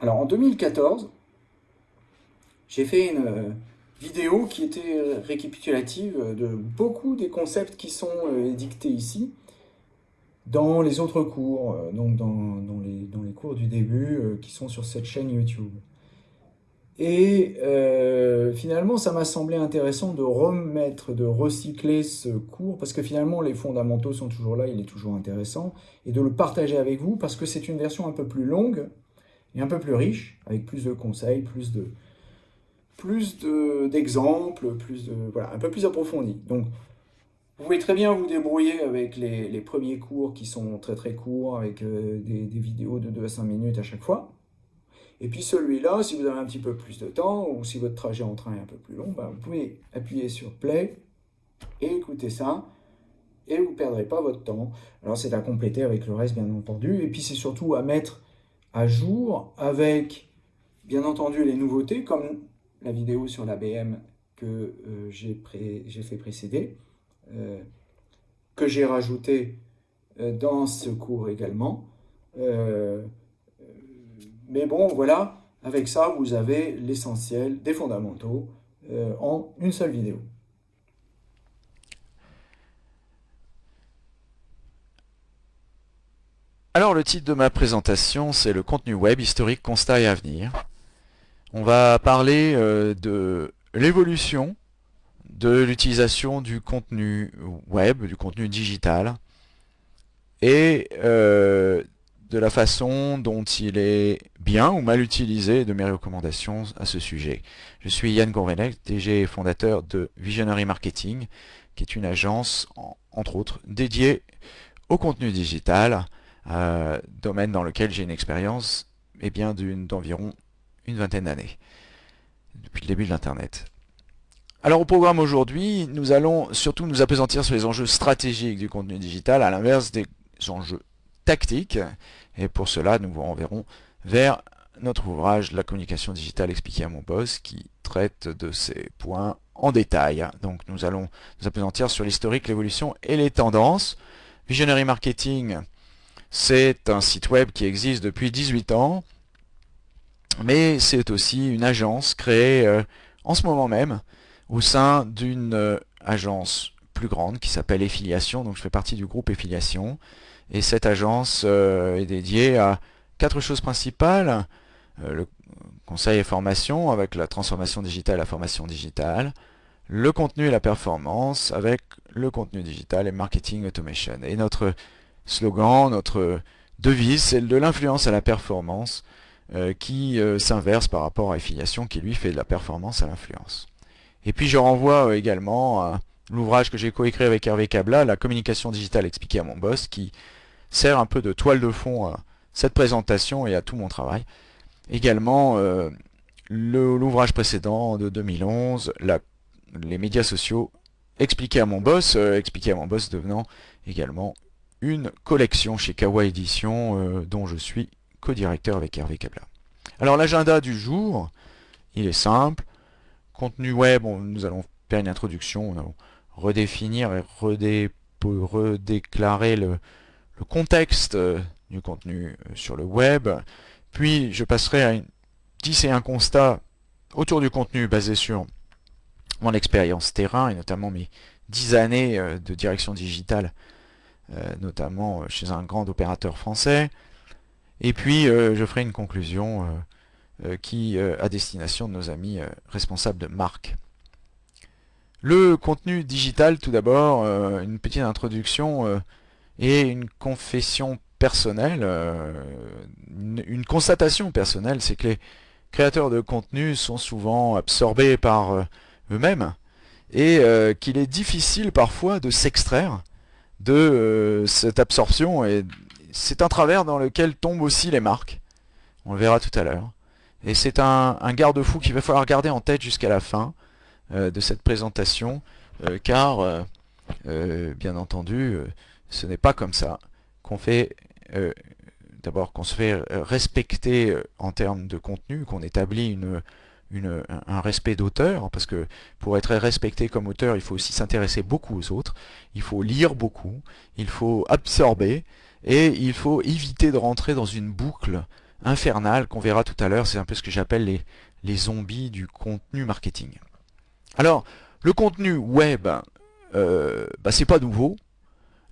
Alors en 2014, j'ai fait une euh, vidéo qui était euh, récapitulative de beaucoup des concepts qui sont euh, dictés ici dans les autres cours, donc dans, les, dans les cours du début qui sont sur cette chaîne YouTube. Et finalement, ça m'a semblé intéressant de remettre, de recycler ce cours, parce que finalement, les fondamentaux sont toujours là, il est toujours intéressant, et de le partager avec vous, parce que c'est une version un peu plus longue, un peu plus riche, avec plus de conseils, plus de, plus d'exemples, plus de, voilà, un peu plus approfondi. Donc, vous pouvez très bien vous débrouiller avec les, premiers cours qui sont très très courts, avec euh, des, vidéos de 2 à 5 minutes à chaque fois. Et puis celui-là, si vous avez un petit peu plus de temps, ou si votre trajet en train est un peu plus long, ben, vous pouvez appuyer sur Play et écouter ça, et vous ne perdrez pas votre temps. Alors c'est à compléter avec le reste, bien entendu, et puis c'est surtout à mettre à jour avec, bien entendu, les nouveautés, comme la vidéo sur l'ABM que euh, j'ai fait précéder, euh, que j'ai rajouté euh, dans ce cours également. mais bon, voilà, avec ça, vous avez l'essentiel des fondamentaux en une seule vidéo. Alors le titre de ma présentation, c'est le contenu web, historique, constat et avenir. On va parler euh, de l'évolution de l'utilisation du contenu web, du contenu digital, et euh, de la façon dont il est bien ou mal utilisé, de mes recommandations à ce sujet. Je suis Yann Gourvenec, DG et fondateur de Visionary Marketing, qui est une agence, entre autres, dédiée au contenu digital, euh, domaine dans lequel j'ai une expérience eh bien d'environ une vingtaine d'années, depuis le début de l'Internet. Alors au programme aujourd'hui, nous allons surtout nous appesantir sur les enjeux stratégiques du contenu digital, à l'inverse des enjeux tactiques. Et pour cela, nous vous renverrons vers notre ouvrage « La communication digitale expliquée à mon boss » qui traite de ces points en détail. Donc nous allons nous appesantir sur l'historique, l'évolution et les tendances. Visionary Marketing, c'est un site web qui existe depuis 18 ans, mais c'est aussi une agence créée euh, en ce moment même au sein d'une euh, agence plus grande qui s'appelle Effiliation, donc je fais partie du groupe Effiliation, et cette agence euh, est dédiée à quatre choses principales, le conseil et formation avec la transformation digitale la formation digitale, le contenu et la performance avec le contenu digital et marketing automation. Et notre slogan, notre devise, celle de l'influence à la performance, euh, qui euh, s'inverse par rapport à Affiliation, qui lui fait de la performance à l'influence. Et puis je renvoie euh, également à l'ouvrage que j'ai coécrit avec Hervé Cabla, La communication digitale expliquée à mon boss, qui sert un peu de toile de fond à cette présentation et à tout mon travail. Également, l'ouvrage précédent de 2011, les médias sociaux expliqués à mon boss, expliqué à mon boss devenant également une collection chez Kawa Édition euh, dont je suis co-directeur avec Hervé Cabla. Alors l'agenda du jour, il est simple. Contenu web, nous allons faire une introduction, nous allons redéfinir et redéclarer le, contexte euh, du contenu euh, sur le web. Puis je passerai à une 10 et un constat autour du contenu basé sur mon expérience terrain et notamment mes 10 années de direction digitale euh, notamment euh, chez un grand opérateur français. Et puis, euh, je ferai une conclusion qui à destination de nos amis responsables de marque. Le contenu digital, tout d'abord, une petite introduction et une confession personnelle, une, constatation personnelle, c'est que les créateurs de contenu sont souvent absorbés par eux-mêmes et qu'il est difficile parfois de s'extraire de euh, cette absorption et c'est un travers dans lequel tombent aussi les marques. On le verra tout à l'heure. Et c'est un, garde-fou qu'il va falloir garder en tête jusqu'à la fin euh, de cette présentation, euh, car, bien entendu, ce n'est pas comme ça qu'on fait, d'abord qu'on se fait respecter en termes de contenu, qu'on établit une, un respect d'auteur, parce que pour être respecté comme auteur, il faut aussi s'intéresser beaucoup aux autres, il faut lire beaucoup, il faut absorber, et il faut éviter de rentrer dans une boucle infernales qu'on verra tout à l'heure. C'est un peu ce que j'appelle les, zombies du contenu marketing. Alors, le contenu web, euh, bah, c'est pas nouveau.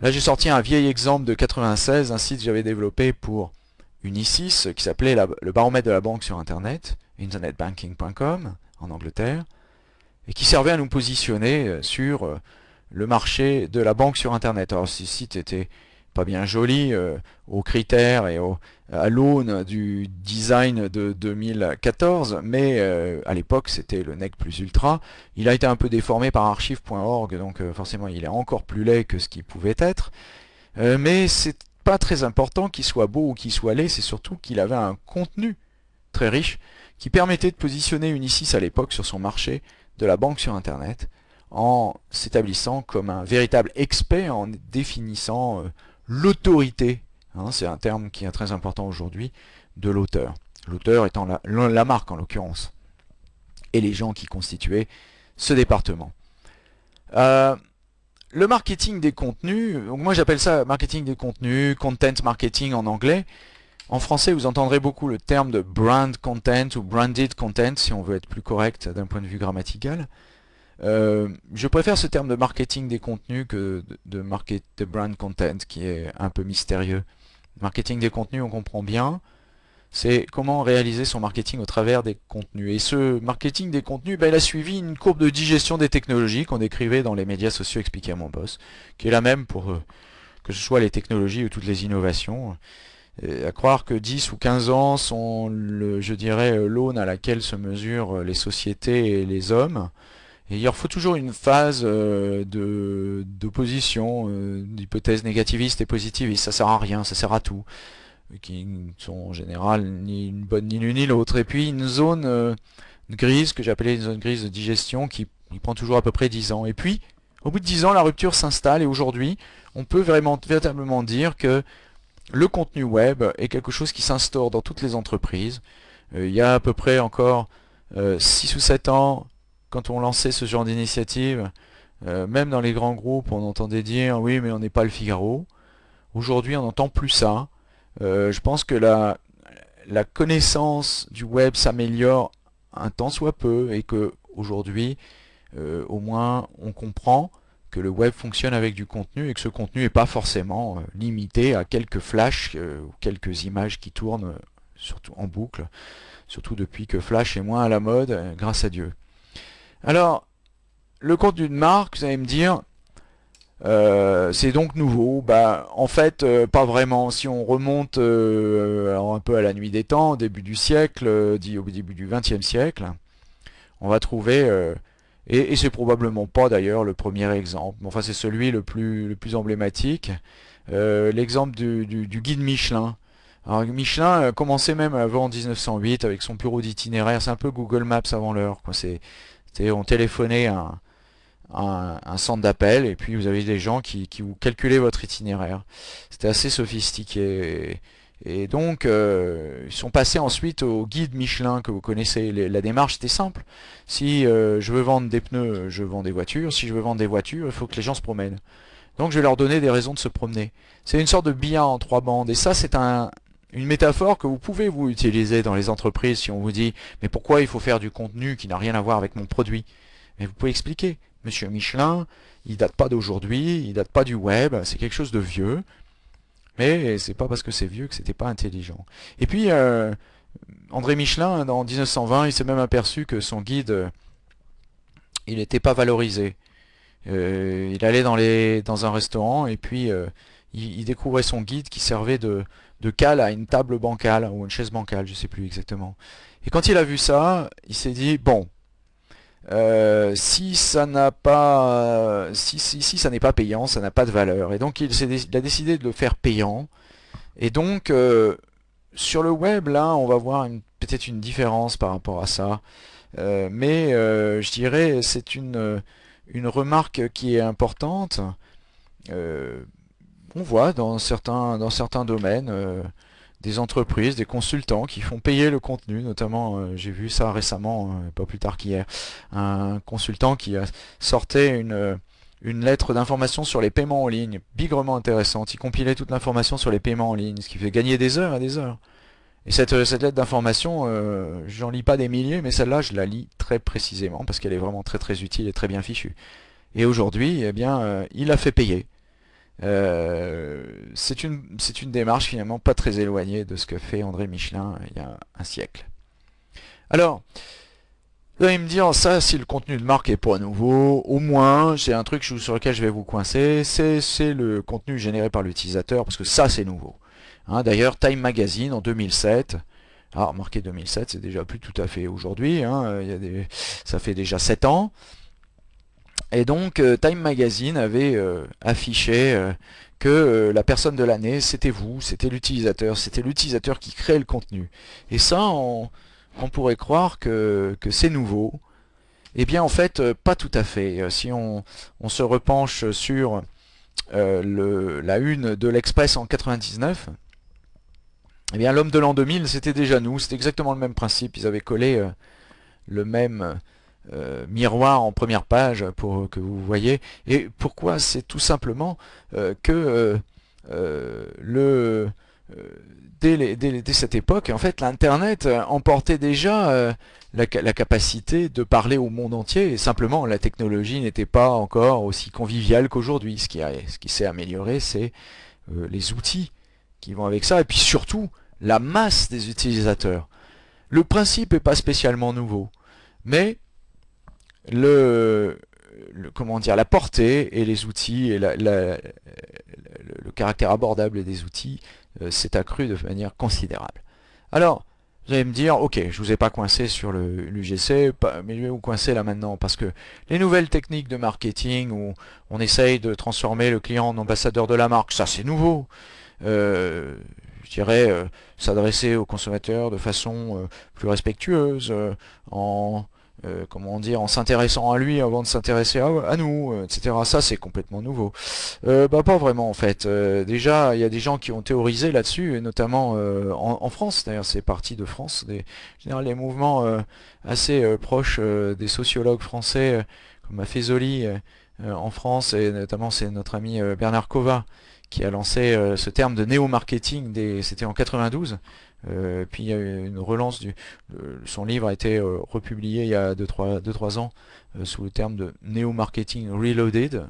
Là, j'ai sorti un vieil exemple de 96, un site que j'avais développé pour Unisys, qui s'appelait le baromètre de la banque sur Internet, internetbanking.com, en Angleterre, et qui servait à nous positionner euh, sur euh, le marché de la banque sur Internet. Alors, ce site était pas bien joli euh, aux critères et à l'aune du design de 2014, mais à l'époque c'était le NEC plus ultra. Il a été un peu déformé par archive.org, donc forcément il est encore plus laid que ce qu'il pouvait être. mais c'est pas très important qu'il soit beau ou qu'il soit laid, c'est surtout qu'il avait un contenu très riche qui permettait de positionner Unisys à l'époque sur son marché de la banque sur Internet en s'établissant comme un véritable expert en définissant l'autorité, hein, c'est un terme qui est très important aujourd'hui, de l'auteur. L'auteur étant la, marque en l'occurrence, et les gens qui constituaient ce département. Euh, le marketing des contenus, moi j'appelle ça marketing des contenus, content marketing en anglais. En français, vous entendrez beaucoup le terme de brand content ou branded content, si on veut être plus correct d'un point de vue grammatical. Euh, je préfère ce terme de marketing des contenus que de, market, de brand content qui est un peu mystérieux. Marketing des contenus, on comprend bien. C'est comment réaliser son marketing au travers des contenus. Et ce marketing des contenus, ben, il a suivi une courbe de digestion des technologies qu'on décrivait dans les médias sociaux expliqués à mon boss, qui est la même pour euh, que ce soit les technologies ou toutes les innovations. À croire que 10 ou 15 ans sont, le, je dirais, l'aune à laquelle se mesurent les sociétés et les hommes. Et il leur faut toujours une phase euh, d'opposition, euh, d'hypothèses négativistes et positivistes. Ça sert à rien, ça sert à tout. Qui sont en général ni une bonne ni l'une ni l'autre. Et puis une zone euh, grise, que j'appelais une zone grise de digestion, qui, prend toujours à peu près 10 ans. Et puis, au bout de 10 ans, la rupture s'installe et aujourd'hui, on peut véritablement dire que le contenu web est quelque chose qui s'instaure dans toutes les entreprises. il y a à peu près encore 6 ou 7 ans, quand on lançait ce genre d'initiative, euh, même dans les grands groupes, on entendait dire « oui, mais on n'est pas le Figaro ». Aujourd'hui, on n'entend plus ça. Euh, je pense que la, connaissance du web s'améliore un temps soit peu et que aujourd'hui, euh, au moins, on comprend que le web fonctionne avec du contenu et que ce contenu n'est pas forcément limité à quelques flashs ou quelques images qui tournent surtout en boucle, surtout depuis que Flash est moins à la mode, grâce à Dieu. Alors, le contenu de marque, vous allez me dire, euh, c'est donc nouveau. Bah, en fait, euh, pas vraiment. Si on remonte euh, un peu à la nuit des temps, au début du siècle, dit au début du XXe siècle, on va trouver, et, c'est probablement pas d'ailleurs le premier exemple, enfin c'est celui le plus, emblématique, l'exemple du, guide Michelin. Alors Michelin commençait même avant 1908 avec son bureau d'itinéraire, c'est un peu Google Maps avant l'heure. On téléphonait un, centre d'appel et puis vous avez des gens qui, vous calculaient votre itinéraire. C'était assez sophistiqué. Et, donc, euh, ils sont passés ensuite au guide Michelin que vous connaissez. la démarche, était simple. Si euh, je veux vendre des pneus, je vends des voitures. Si je veux vendre des voitures, il faut que les gens se promènent. Donc, je vais leur donner des raisons de se promener. C'est une sorte de billard en trois bandes. Et ça, c'est un, une métaphore que vous pouvez vous utiliser dans les entreprises si on vous dit mais pourquoi il faut faire du contenu qui n'a rien à voir avec mon produit? Mais vous pouvez expliquer. Monsieur Michelin, il date pas d'aujourd'hui, il date pas du web, c'est quelque chose de vieux. Mais c'est pas parce que c'est vieux que c'était pas intelligent. Et puis euh, André Michelin, en 1920, il s'est même aperçu que son guide, euh, il n'était pas valorisé. Euh, il allait dans, les, dans un restaurant et puis il, découvrait son guide qui servait de, de cale à une table bancale ou une chaise bancale, je sais plus exactement. Et quand il a vu ça, il s'est dit bon, euh, si ça n'a pas, si, si, ça n'est pas payant, ça n'a pas de valeur. Et donc il, a décidé de le faire payant. Et donc euh, sur le web, là, on va voir peut-être une différence par rapport à ça. Euh, mais je dirais c'est une, une remarque qui est importante on voit dans certains, dans certains domaines des entreprises, des consultants qui font payer le contenu, notamment euh, j'ai vu ça récemment, euh, pas plus tard qu'hier, un consultant qui sortait une, une lettre d'information sur les paiements en ligne, bigrement intéressante, il compilait toute l'information sur les paiements en ligne, ce qui fait gagner des heures et des heures. Et cette, lettre d'information, j'en lis pas des milliers, mais celle-là, je la lis très précisément parce qu'elle est vraiment très très utile et très bien fichue. Et aujourd'hui, eh bien, il a fait payer. C'est une, démarche finalement pas très éloignée de ce que fait André Michelin il y a un siècle. Alors, vous allez me dire, ça, si le contenu de marque est pas nouveau, au moins, j'ai un truc sur lequel je vais vous coincer, c'est le contenu généré par l'utilisateur, parce que ça, c'est nouveau. Hein, d'ailleurs, Time Magazine, en 2007, alors marqué 2007, c'est déjà plus tout à fait aujourd'hui, hein, ça fait déjà 7 ans, et donc, euh, Time Magazine avait euh, affiché euh, que la personne de l'année, c'était vous, c'était l'utilisateur, c'était l'utilisateur qui crée le contenu. Et ça, on pourrait croire que, c'est nouveau. Eh bien en fait, pas tout à fait. Si on, se repenche sur la une de l'Express en 99, eh bien l'homme de l'an 2000, c'était déjà nous, c'était exactement le même principe. Ils avaient collé le même miroir en première page pour que vous voyez. Et pourquoi C'est tout simplement que le dès, cette époque, en fait, l'Internet euh, emportait déjà euh, la, capacité de parler au monde entier. Et simplement, la technologie n'était pas encore aussi conviviale qu'aujourd'hui. Ce qui, ce qui s'est amélioré, c'est euh, les outils qui vont avec ça. Et puis surtout, la masse des utilisateurs. Le principe n'est pas spécialement nouveau. Mais le, comment dire, la portée et les outils et le caractère abordable des outils euh, s'est accru de manière considérable. Alors, vous allez me dire, ok, je vous ai pas coincé sur l'UGC, mais je vais vous coincer là maintenant, parce que les nouvelles techniques de marketing, où on essaye de transformer le client en ambassadeur de la marque, ça c'est nouveau. Euh, je dirais, euh, s'adresser aux consommateurs de façon plus respectueuse, en euh, comment dire, en s'intéressant à lui avant de s'intéresser à, nous, euh, etc. Ça, c'est complètement nouveau. Euh, bah, pas vraiment, en fait. déjà, il y a des gens qui ont théorisé là-dessus, notamment en, France, d'ailleurs, c'est parti de France. Des, les mouvements assez proches des sociologues français, comme Maffezoli en France, et notamment, c'est notre ami Bernard Kova, qui a lancé ce terme de néo-marketing, c'était en 92, euh, puis il y a eu une relance du... son livre a été euh, republié il y a 2-3 ans euh, sous le terme de Neo Marketing Reloaded.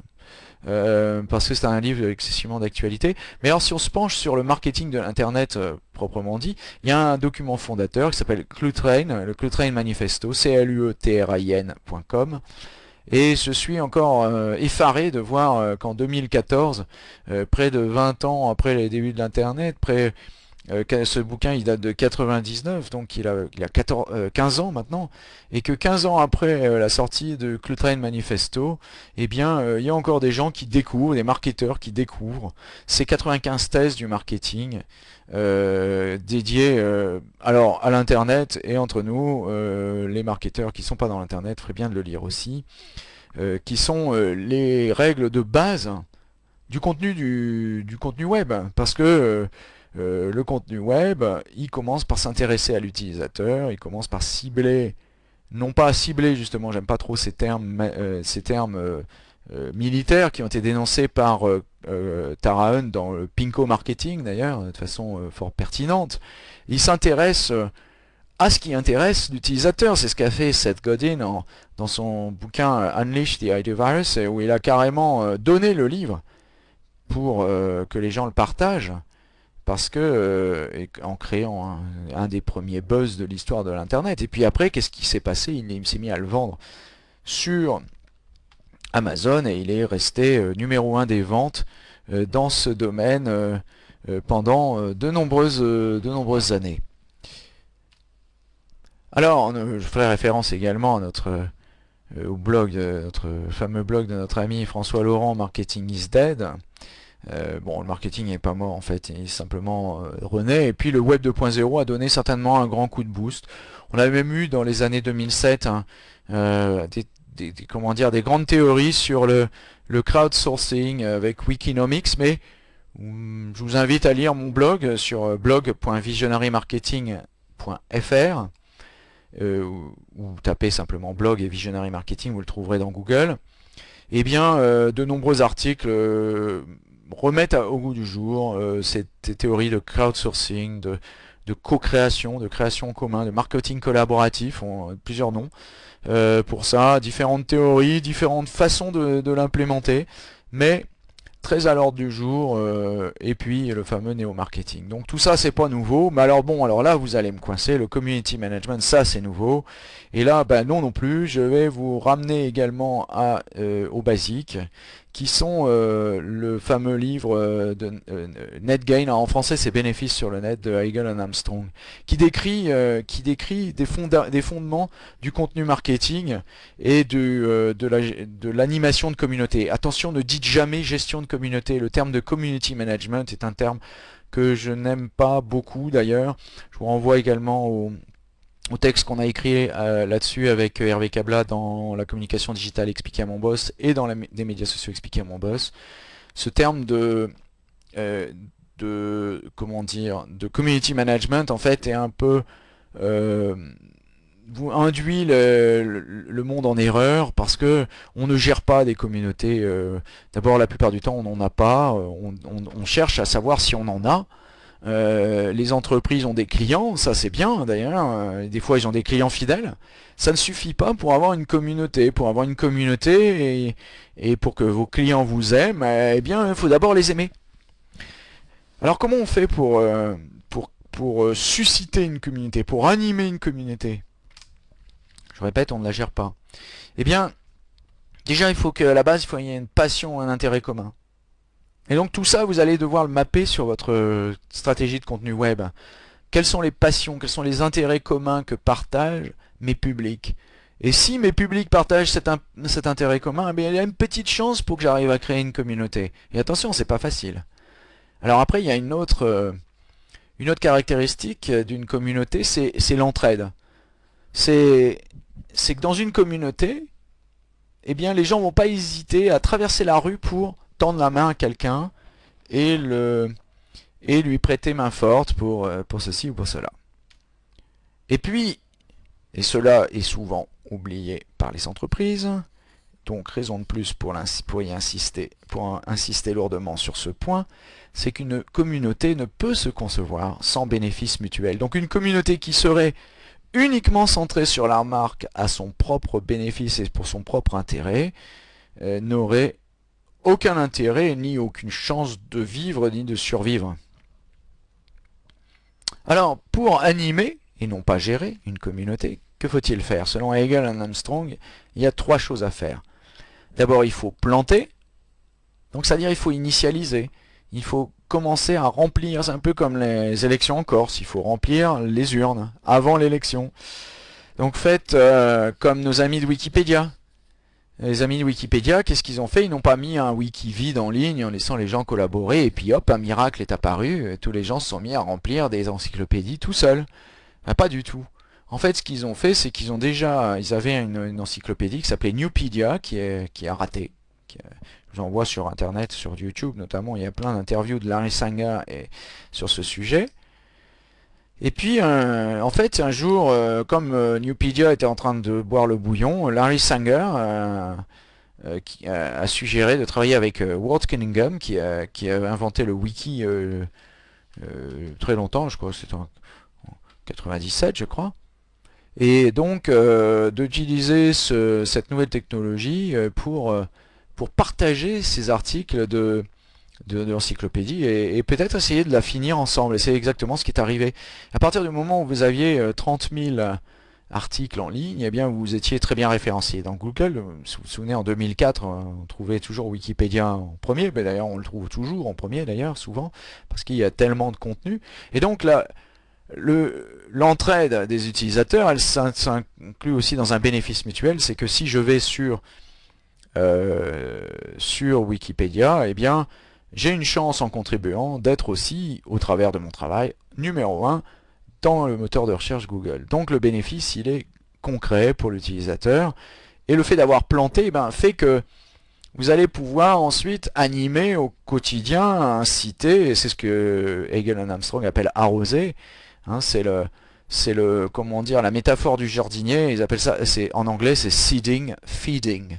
parce que c'est un livre excessivement d'actualité. Mais alors si on se penche sur le marketing de l'Internet proprement dit, il y a un document fondateur qui s'appelle Clutrain, le Clutrain Manifesto, c l u e t r i n.com. Et je suis encore effaré de voir qu'en 2014, près de 20 ans après les débuts de l'Internet, près euh, ce bouquin il date de 99, donc il a, il a 14, 15 euh, ans maintenant, et que 15 ans après euh, la sortie de Clutrain Manifesto, eh bien il y a encore des gens qui découvrent, des marketeurs qui découvrent ces 95 thèses du marketing dédiées alors à l'internet et entre nous, les marketeurs qui sont pas dans l'internet feraient bien de le lire aussi, qui sont les règles de base du contenu du, du contenu web, parce que euh, le contenu web, il commence par s'intéresser à l'utilisateur, il commence par cibler, non pas cibler justement, j'aime pas trop ces termes, euh, euh, militaires qui ont été dénoncés par Tara dans le Pinko Marketing d'ailleurs, de façon fort pertinente. Il s'intéresse à ce qui intéresse l'utilisateur. C'est ce qu'a fait Seth Godin dans son bouquin Unleash the Idea Virus, où il a carrément donné le livre pour que les gens le partagent parce que euh, en créant un, des premiers buzz de l'histoire de l'internet. Et puis après qu'est-ce qui s'est passé? Il, s'est mis à le vendre sur Amazon et il est resté euh, numéro un des ventes euh, dans ce domaine pendant de nombreuses de années. Alors je ferai référence également au blog notre fameux blog de notre ami François Laurent Marketing is Dead euh, bon, le marketing n'est pas mort en fait, il simplement euh, renaît. Et puis le web 2.0 a donné certainement un grand coup de boost. On avait même eu dans les années 2007 hein, euh, des, comment dire, des grandes théories sur le, le crowdsourcing avec Wikinomics, mais hum, je vous invite à lire mon blog sur blog.visionarymarketing.fr ou, ou tapez simplement blog et visionary marketing, vous le trouverez dans Google. Eh bien, de nombreux articles remettre au goût du jour euh, cette théorie de crowdsourcing, de, co-création, de création en commun, de marketing collaboratif, ont plusieurs noms pour ça, différentes théories, différentes façons de, l'implémenter, mais très à l'ordre du jour, euh, et puis le fameux néo-marketing. Donc tout ça, c'est pas nouveau, mais alors bon, alors là, vous allez me coincer, le community management, ça c'est nouveau, et là, ben non non plus, je vais vous ramener également euh, au basique, qui sont euh, le fameux livre euh, de euh, Net Gain, en français c'est Bénéfices sur le net de Hegel and Armstrong, qui décrit, qui décrit des, des, fondements du contenu marketing et de, de l'animation de communauté. Attention, ne dites jamais gestion de communauté, le terme de community management est un terme que je n'aime pas beaucoup d'ailleurs. Je vous renvoie également au, au texte qu'on a écrit euh, là-dessus avec euh, Hervé Cabla dans la communication digitale expliquée à mon boss et dans les des médias sociaux expliqués à mon boss. Ce terme de, euh, de comment dire de community management en fait est un peu induit le, monde en erreur parce que on ne gère pas des communautés. D'abord, la plupart du temps, on n'en a pas. on, cherche à savoir si on en a. Euh, les entreprises ont des clients, ça c'est bien d'ailleurs, euh, des fois ils ont des clients fidèles. Ça ne suffit pas pour avoir une communauté. Pour avoir une communauté et, pour que vos clients vous aiment, eh bien il faut d'abord les aimer. Alors comment on fait pour, euh, pour, pour susciter une communauté, pour animer une communauté? Je répète, on ne la gère pas. Eh bien, déjà il faut qu'à la base, il faut y ait une passion, un intérêt commun. Et donc tout ça, vous allez devoir le mapper sur votre euh, stratégie de contenu web. Quelles sont les passions, quels sont les intérêts communs que partagent mes publics? Et si mes publics partagent cet, intérêt commun, eh il y a une petite chance pour que j'arrive à créer une communauté. Et attention, c'est pas facile. Alors après, il y a une autre, euh, une autre caractéristique d'une communauté, c'est l'entraide. C'est que dans une communauté, eh bien, les gens vont pas hésiter à traverser la rue pour tendre la main à quelqu'un et, le, et lui prêter main forte pour, euh, pour ceci ou pour cela. Et puis, et cela est souvent oublié par les entreprises, donc raison de plus pour, pour y insister, pour insister lourdement sur ce point, c'est qu'une communauté ne peut se concevoir sans bénéfice mutuel. Donc une communauté qui serait uniquement centrée sur la marque à son propre bénéfice et pour son propre intérêt, euh, n'aurait aucun intérêt ni aucune chance de vivre ni de survivre. Alors, pour animer, et non pas gérer, une communauté, que faut-il faire? Selon Hegel et Armstrong, il y a trois choses à faire. D'abord, il faut planter, donc c'est-à-dire il faut initialiser, il faut commencer à remplir, c'est un peu comme les élections en Corse, il faut remplir les urnes avant l'élection. Donc faites euh, comme nos amis de Wikipédia, les amis de Wikipédia, qu'est-ce qu'ils ont fait? Ils n'ont pas mis un wiki vide en ligne en laissant les gens collaborer et puis hop, un miracle est apparu, tous les gens se sont mis à remplir des encyclopédies tout seuls. Ben, pas du tout. En fait, ce qu'ils ont fait, c'est qu'ils ont déjà, ils avaient une, encyclopédie qui s'appelait Newpedia, qui est, qui a raté. Qui, je vous envoie sur Internet, sur YouTube notamment, il y a plein d'interviews de Larry Sanger et, sur ce sujet. Et puis, euh, en fait, un jour, euh, comme euh, Newpedia était en train de boire le bouillon, Larry Sanger a suggéré de travailler avec Walt Cunningham, qui a, inventé le wiki très longtemps, je crois c'était en 97, je crois. Et donc, d'utiliser cette nouvelle technologie pour, pour partager ces articles de de, l'encyclopédie et, peut-être essayer de la finir ensemble. Et c'est exactement ce qui est arrivé. À partir du moment où vous aviez 30 euh, 000 articles en ligne, eh bien vous étiez très bien référencié. Dans Google, si vous vous souvenez, en 2004, euh, on trouvait toujours Wikipédia en premier, mais d'ailleurs on le trouve toujours en premier d'ailleurs, souvent, parce qu'il y a tellement de contenu. Et donc là, l'entraide des utilisateurs, elle s'inclut aussi dans un bénéfice mutuel, c'est que si je vais sur, euh, sur Wikipédia, eh bien j'ai une chance en contribuant d'être aussi, au travers de mon travail, numéro 1 dans le moteur de recherche Google. Donc le bénéfice, il est concret pour l'utilisateur. Et le fait d'avoir planté ben, fait que vous allez pouvoir ensuite animer au quotidien, inciter, et c'est ce que Hegel et Armstrong appellent arroser. Hein, c'est le, c'est le, comment la métaphore du jardinier. Ils appellent ça, c'est en anglais, c'est seeding, feeding.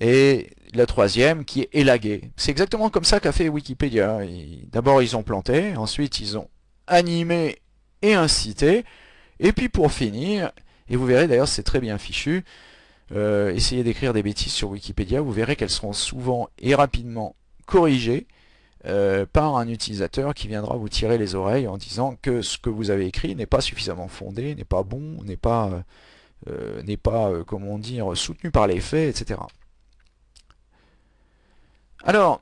Et la troisième qui est élaguée. C'est exactement comme ça qu'a fait Wikipédia. D'abord ils ont planté, ensuite ils ont animé et inciter. Et puis pour finir, et vous verrez d'ailleurs c'est très bien fichu, euh, essayez d'écrire des bêtises sur Wikipédia, vous verrez qu'elles seront souvent et rapidement corrigées euh, par un utilisateur qui viendra vous tirer les oreilles en disant que ce que vous avez écrit n'est pas suffisamment fondé, n'est pas bon, n'est pas, euh, n'est pas comment dire, soutenu par les faits, etc. Alors,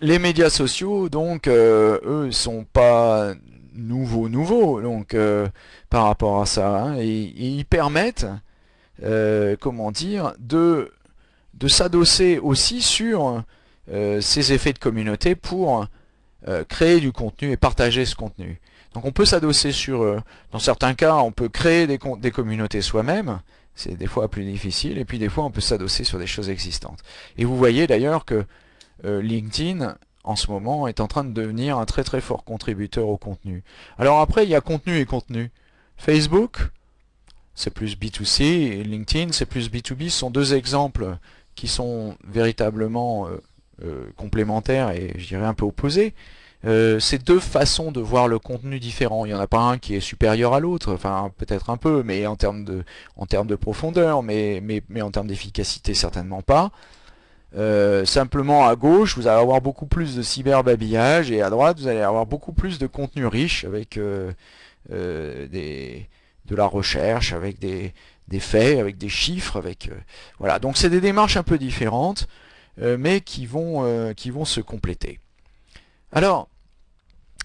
les médias sociaux, donc, euh, eux, sont pas nouveaux, nouveaux, donc, euh, par rapport à ça. Hein, ils permettent, euh, comment dire, de, de s'adosser aussi sur ces effets de communauté pour créer du contenu et partager ce contenu. Donc on peut s'adosser sur, dans certains cas, on peut créer des communautés soi-même, c'est des fois plus difficile, et puis des fois on peut s'adosser sur des choses existantes. Et vous voyez d'ailleurs que euh, LinkedIn, en ce moment, est en train de devenir un très très fort contributeur au contenu. Alors après, il y a contenu et contenu. Facebook, c'est plus B2C, et LinkedIn, c'est plus B2B. Ce sont deux exemples qui sont véritablement euh, euh, complémentaires et je dirais un peu opposés. C'est deux façons de voir le contenu différent. Il n'y en a pas un qui est supérieur à l'autre, enfin peut-être un peu, mais en termes de, en termes de profondeur, mais, mais, en termes d'efficacité certainement pas. Euh, simplement à gauche, vous allez avoir beaucoup plus de cyberbabillage et à droite, vous allez avoir beaucoup plus de contenu riche avec euh, euh, de la recherche, avec des, des, faits, avec des chiffres, avec voilà. Donc c'est des démarches un peu différentes, mais qui vont qui vont se compléter. Alors,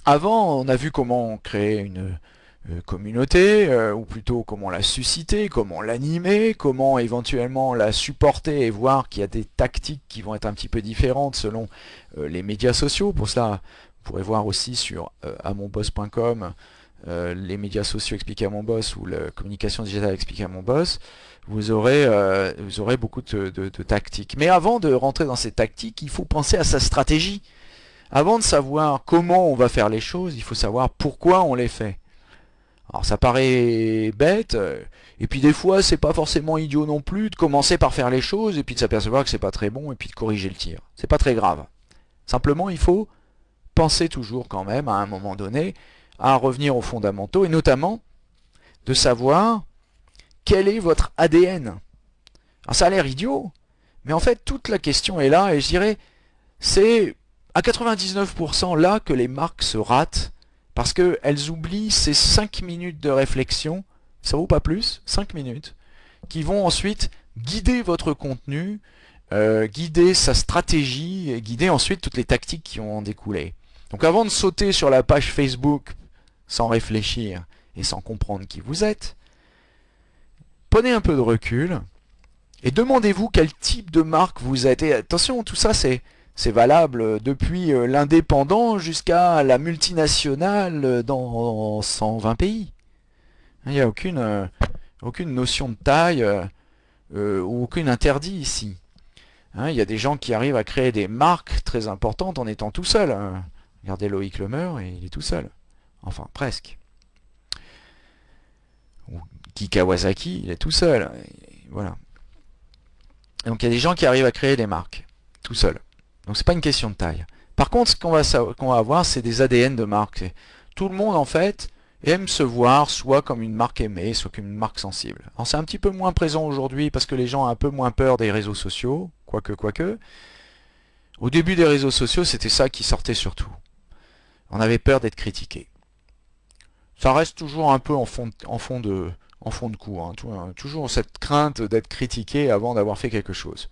avant, on a vu comment créer une euh, communauté, euh, ou plutôt comment la susciter, comment l'animer, comment éventuellement la supporter et voir qu'il y a des tactiques qui vont être un petit peu différentes selon euh, les médias sociaux. Pour cela, vous pourrez voir aussi sur amonboss.com les médias sociaux expliqués à mon boss ou la communication digitale expliquée à mon boss. Vous aurez, vous aurez beaucoup de, de tactiques. Mais avant de rentrer dans ces tactiques, il faut penser à sa stratégie. Avant de savoir comment on va faire les choses, il faut savoir pourquoi on les fait. Alors ça paraît bête, euh, et puis des fois c'est pas forcément idiot non plus de commencer par faire les choses et puis de s'apercevoir que c'est pas très bon et puis de corriger le tir. C'est pas très grave. Simplement il faut penser toujours quand même à un moment donné à revenir aux fondamentaux et notamment de savoir quel est votre ADN. Alors ça a l'air idiot, mais en fait toute la question est là et je dirais c'est à 99% là que les marques se ratent parce qu'elles oublient ces 5 minutes de réflexion, ça vaut pas plus, 5 minutes, qui vont ensuite guider votre contenu, euh, guider sa stratégie, et guider ensuite toutes les tactiques qui ont en découlé. Donc avant de sauter sur la page Facebook sans réfléchir et sans comprendre qui vous êtes, prenez un peu de recul et demandez-vous quel type de marque vous êtes. Et attention, tout ça c'est c'est valable depuis euh, l'indépendant jusqu'à la multinationale dans 120 pays. Il n'y a aucune, euh, aucune notion de taille euh, ou aucun interdit ici. Hein, il y a des gens qui arrivent à créer des marques très importantes en étant tout seul. Hein. Regardez Loïc Lemeur et il est tout seul. Enfin, presque. Ou Kawasaki, il est tout seul. voilà. Donc il y a des gens qui arrivent à créer des marques, tout seul. Donc c'est pas une question de taille. Par contre, ce qu'on va, avoir, c'est des ADN de marque. Tout le monde, en fait, aime se voir soit comme une marque aimée, soit comme une marque sensible. Alors c'est un petit peu moins présent aujourd'hui parce que les gens ont un peu moins peur des réseaux sociaux, quoique, quoique. Au début des réseaux sociaux, c'était ça qui sortait surtout. On avait peur d'être critiqué. Ça reste toujours un peu en fond, de, en coup. Hein, toujours cette crainte d'être critiqué avant d'avoir fait quelque chose.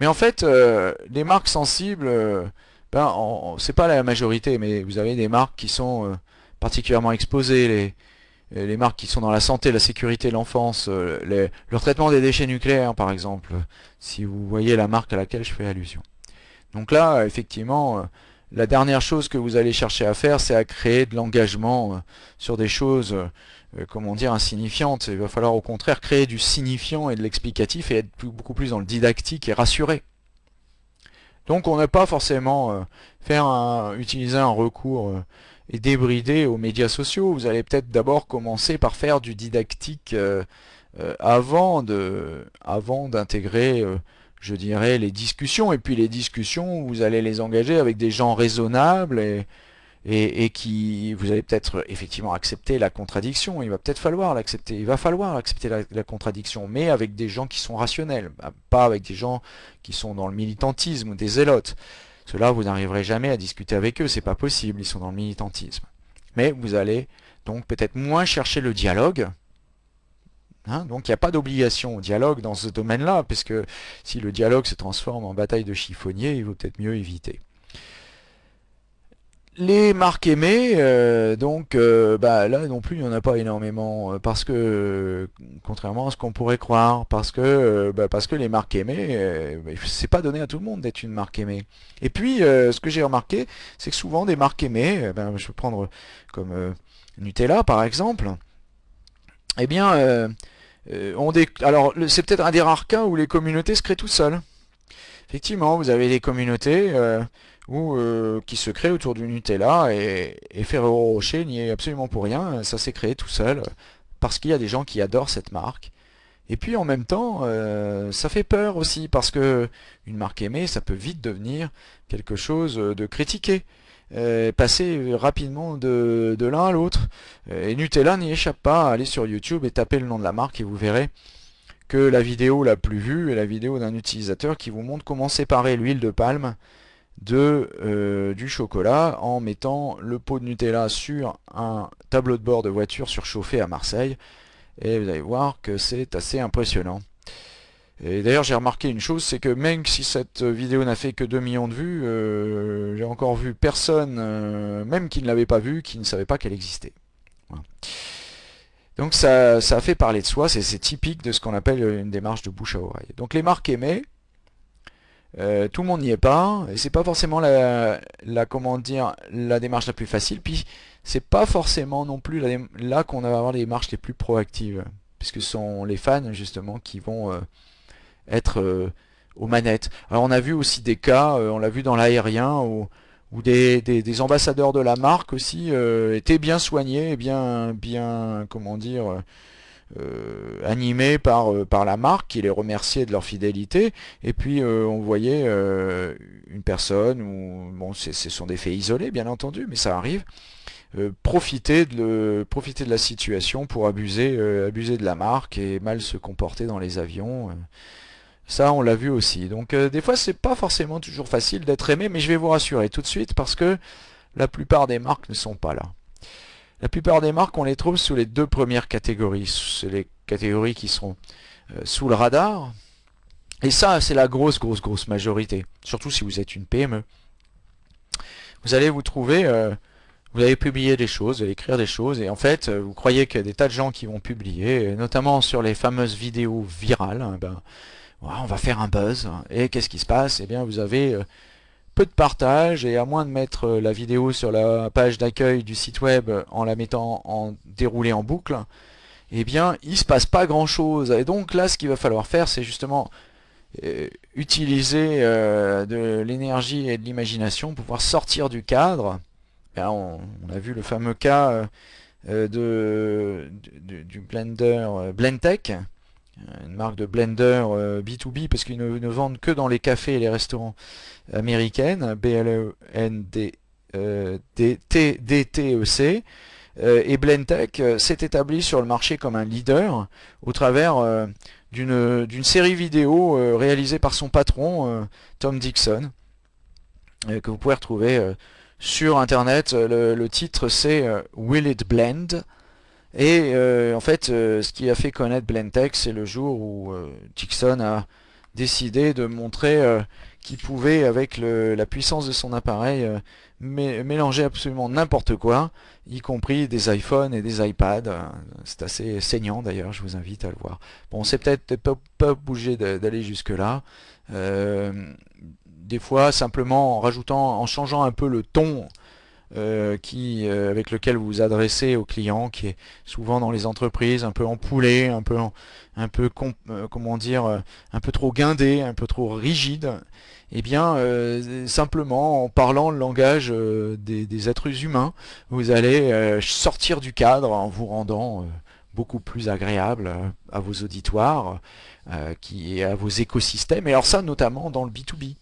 Mais en fait, euh, les marques sensibles, euh, ben, c'est pas la majorité, mais vous avez des marques qui sont euh, particulièrement exposées, les, les marques qui sont dans la santé, la sécurité, l'enfance, le traitement des déchets nucléaires par exemple, si vous voyez la marque à laquelle je fais allusion. Donc là, effectivement, la dernière chose que vous allez chercher à faire, c'est à créer de l'engagement sur des choses euh, comment dire, insignifiante. Il va falloir au contraire créer du signifiant et de l'explicatif et être beaucoup plus dans le didactique et rassuré. Donc on n'a pas forcément euh, faire un, utiliser un recours euh, et débrider aux médias sociaux. Vous allez peut-être d'abord commencer par faire du didactique avant avant d'intégrer, je dirais, les discussions. Et puis les discussions, vous allez les engager avec des gens raisonnables et, et, qui vous allez peut-être effectivement accepter la contradiction. Il va peut-être falloir l'accepter. Il va falloir accepter la, contradiction, mais avec des gens qui sont rationnels, bah, pas avec des gens qui sont dans le militantisme ou des zélotes. Cela, vous n'arriverez jamais à discuter avec eux, c'est pas possible. Ils sont dans le militantisme. Mais vous allez donc peut-être moins chercher le dialogue. Hein, donc il n'y a pas d'obligation au dialogue dans ce domaine-là, puisque si le dialogue se transforme en bataille de chiffonnier, il vaut peut-être mieux éviter. Les marques aimées, euh, donc euh, bah, là non plus il n'y en a pas énormément, euh, parce que, contrairement à ce qu'on pourrait croire, parce que, bah, les marques aimées, bah, c'est pas donné à tout le monde d'être une marque aimée. Et puis, ce que j'ai remarqué, c'est que souvent des marques aimées, ben, je peux prendre comme Nutella par exemple, eh bien, on des... alors c'est peut-être un des rares cas où les communautés se créent tout seules. Effectivement, vous avez des communautés ou euh, qui se crée autour du Nutella et, et Rocher n'y est absolument pour rien, ça s'est créé tout seul parce qu'il y a des gens qui adorent cette marque. Et puis en même temps, euh, ça fait peur aussi parce que une marque aimée, ça peut vite devenir quelque chose de critiqué, euh, passer rapidement de, de l'un à l'autre. Et Nutella n'y échappe pas, allez sur YouTube et tapez le nom de la marque et vous verrez que la vidéo la plus vue est la vidéo d'un utilisateur qui vous montre comment séparer l'huile de palme de, euh, du chocolat en mettant le pot de Nutella sur un tableau de bord de voiture surchauffé à Marseille. Et vous allez voir que c'est assez impressionnant. Et d'ailleurs j'ai remarqué une chose, c'est que même si cette vidéo n'a fait que 2 millions de vues, euh, j'ai encore vu personne, euh, même qui ne l'avait pas vue, qui ne savait pas qu'elle existait. Donc ça, ça a fait parler de soi, c'est typique de ce qu'on appelle une démarche de bouche à oreille. Donc les marques aimées, euh, tout le monde n'y est pas, et c'est pas forcément la, dire, la démarche la plus facile, puis c'est pas forcément non plus là qu'on va avoir les démarches les plus proactives, puisque ce sont les fans justement qui vont euh, être euh, aux manettes. Alors on a vu aussi des cas, on l'a vu dans l'aérien, où, des, des, ambassadeurs de la marque aussi étaient bien soignés, bien, bien comment dire, euh, animés par, euh, par la marque qui les remerciait de leur fidélité. Et puis euh, on voyait une personne ou bon ce sont des faits isolés bien entendu mais ça arrive profiter, de profiter de la situation pour abuser, abuser de la marque et mal se comporter dans les avions ça on l'a vu aussi. Donc des fois c'est pas forcément toujours facile d'être aimé mais je vais vous rassurer tout de suite parce que la plupart des marques ne sont pas là la plupart des marques, on les trouve sous les deux premières catégories. C'est les catégories qui sont euh, sous le radar. Et ça, c'est la grosse, grosse, grosse majorité. Surtout si vous êtes une PME. Vous allez vous trouver... Euh, vous allez publier des choses, vous allez écrire des choses, et en fait, euh, vous croyez qu'il y a des tas de gens qui vont publier, notamment sur les fameuses vidéos virales, ben, on va faire un buzz, et qu'est-ce qui se passe? Eh bien, vous avez peu de partage et à moins de mettre euh, la vidéo sur la page d'accueil du site web en la mettant en déroulé en boucle, eh bien il se passe pas grand chose. Et donc là ce qu'il va falloir faire c'est justement euh, utiliser euh, de l'énergie et de l'imagination pour pouvoir sortir du cadre. on, a vu le fameux cas de, du, blender Blendtech, une marque de blender B2B parce qu'ils ne vendent que dans les cafés et les restaurants américaine, B-L-E-N-D-T-E-C, euh, et Blendtech euh, s'est établi sur le marché comme un leader au travers euh, d'une série vidéo réalisée par son patron, Tom Dixon, que vous pouvez retrouver sur internet. Le, titre c'est Will It Blend? Et en fait, ce qui a fait connaître Blendtech, c'est le jour où Dixon a décidé de montrer qui pouvait, avec la puissance de son appareil, euh, mélanger absolument n'importe quoi, y compris des iPhones et des iPads. C'est assez saignant d'ailleurs, je vous invite à le voir. Bon, c'est peut-être pas, pas obligé d'aller jusque-là. Euh, des fois, simplement en rajoutant, en changeant un peu le ton euh, qui, avec lequel vous vous adressez aux clients, qui est souvent dans les entreprises, un peu empoulé, un peu, un peu comment dire, un peu trop guindé, un peu trop rigide, eh bien, euh, simplement en parlant le langage euh, des, êtres humains, vous allez euh, sortir du cadre en vous rendant beaucoup plus agréable à vos auditoires, qui, à vos écosystèmes, et alors ça notamment dans le B2B.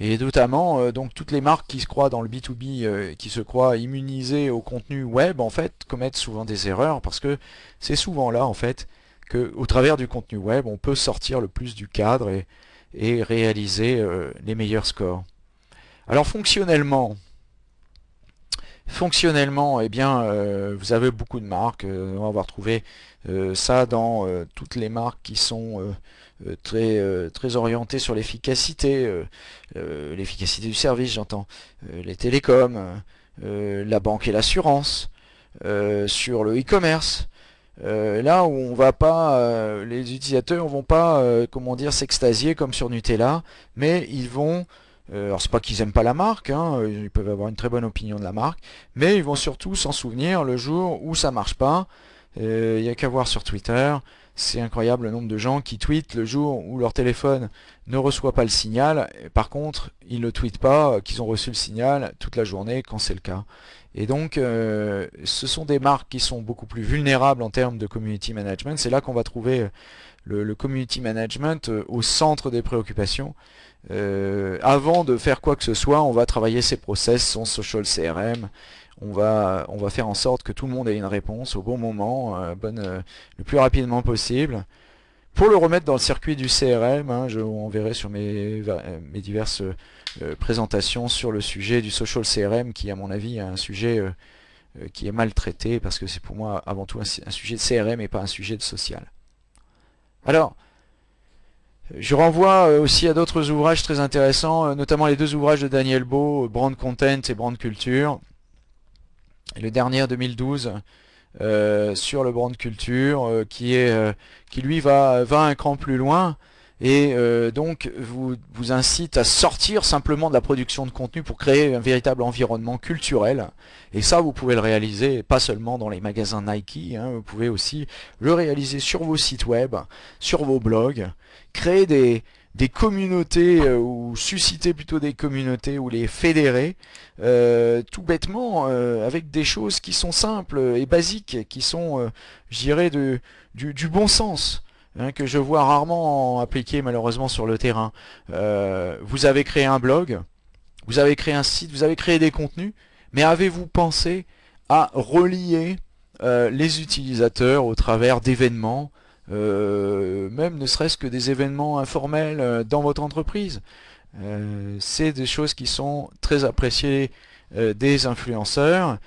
Et notamment, donc toutes les marques qui se croient dans le B2B, qui se croient immunisées au contenu web, en fait, commettent souvent des erreurs parce que c'est souvent là, en fait, qu'au travers du contenu web, on peut sortir le plus du cadre et, réaliser les meilleurs scores. Alors fonctionnellement, Fonctionnellement, eh bien, euh, vous avez beaucoup de marques. Euh, on va trouvé euh, ça dans toutes les marques qui sont très, très orientées sur l'efficacité, l'efficacité du service, j'entends, les télécoms, la banque et l'assurance, sur le e-commerce. là où on va pas, les utilisateurs vont pas, comment dire, s'extasier comme sur Nutella, mais ils vont euh, alors c'est pas qu'ils aiment pas la marque, hein, ils peuvent avoir une très bonne opinion de la marque, mais ils vont surtout s'en souvenir le jour où ça marche pas. Euh, il n'y a qu'à voir sur Twitter, c'est incroyable le nombre de gens qui tweetent le jour où leur téléphone ne reçoit pas le signal. Par contre, ils ne tweetent pas qu'ils ont reçu le signal toute la journée quand c'est le cas. Et donc, euh, ce sont des marques qui sont beaucoup plus vulnérables en termes de community management. C'est là qu'on va trouver le, community management au centre des préoccupations. Euh, avant de faire quoi que ce soit, on va travailler ses process, son social CRM. On va, faire en sorte que tout le monde ait une réponse au bon moment, euh, euh, le plus rapidement possible. Pour le remettre dans le circuit du CRM, hein, je on verrai sur mes, mes diverses présentations sur le sujet du social CRM, qui à mon avis est un sujet qui est mal traité, parce que c'est pour moi avant tout un, un, sujet de CRM et pas un sujet de social. Alors, je renvoie euh, aussi à d'autres ouvrages très intéressants, euh, notamment les deux ouvrages de Daniel Beau, Brand Content et Brand Culture. Le dernier en 2012 euh, sur le Brand Culture, qui, est, qui lui va, va un cran plus loin et donc vous, vous incite à sortir simplement de la production de contenu pour créer un véritable environnement culturel. Et ça, vous pouvez le réaliser pas seulement dans les magasins Nike, hein, vous pouvez aussi le réaliser sur vos sites web, sur vos blogs, créer des, des communautés euh, ou susciter plutôt des communautés ou les fédérer euh, tout bêtement euh, avec des choses qui sont simples et basiques qui sont je dirais du, bon sens hein, que je vois rarement appliqué malheureusement sur le terrain. Vous avez créé un blog vous avez créé un site vous avez créé des contenus mais avez-vous pensé à relier les utilisateurs au travers d'événements euh, même ne serait-ce que des événements informels euh, dans votre entreprise. Euh, c'est des choses qui sont très appréciées des influenceurs,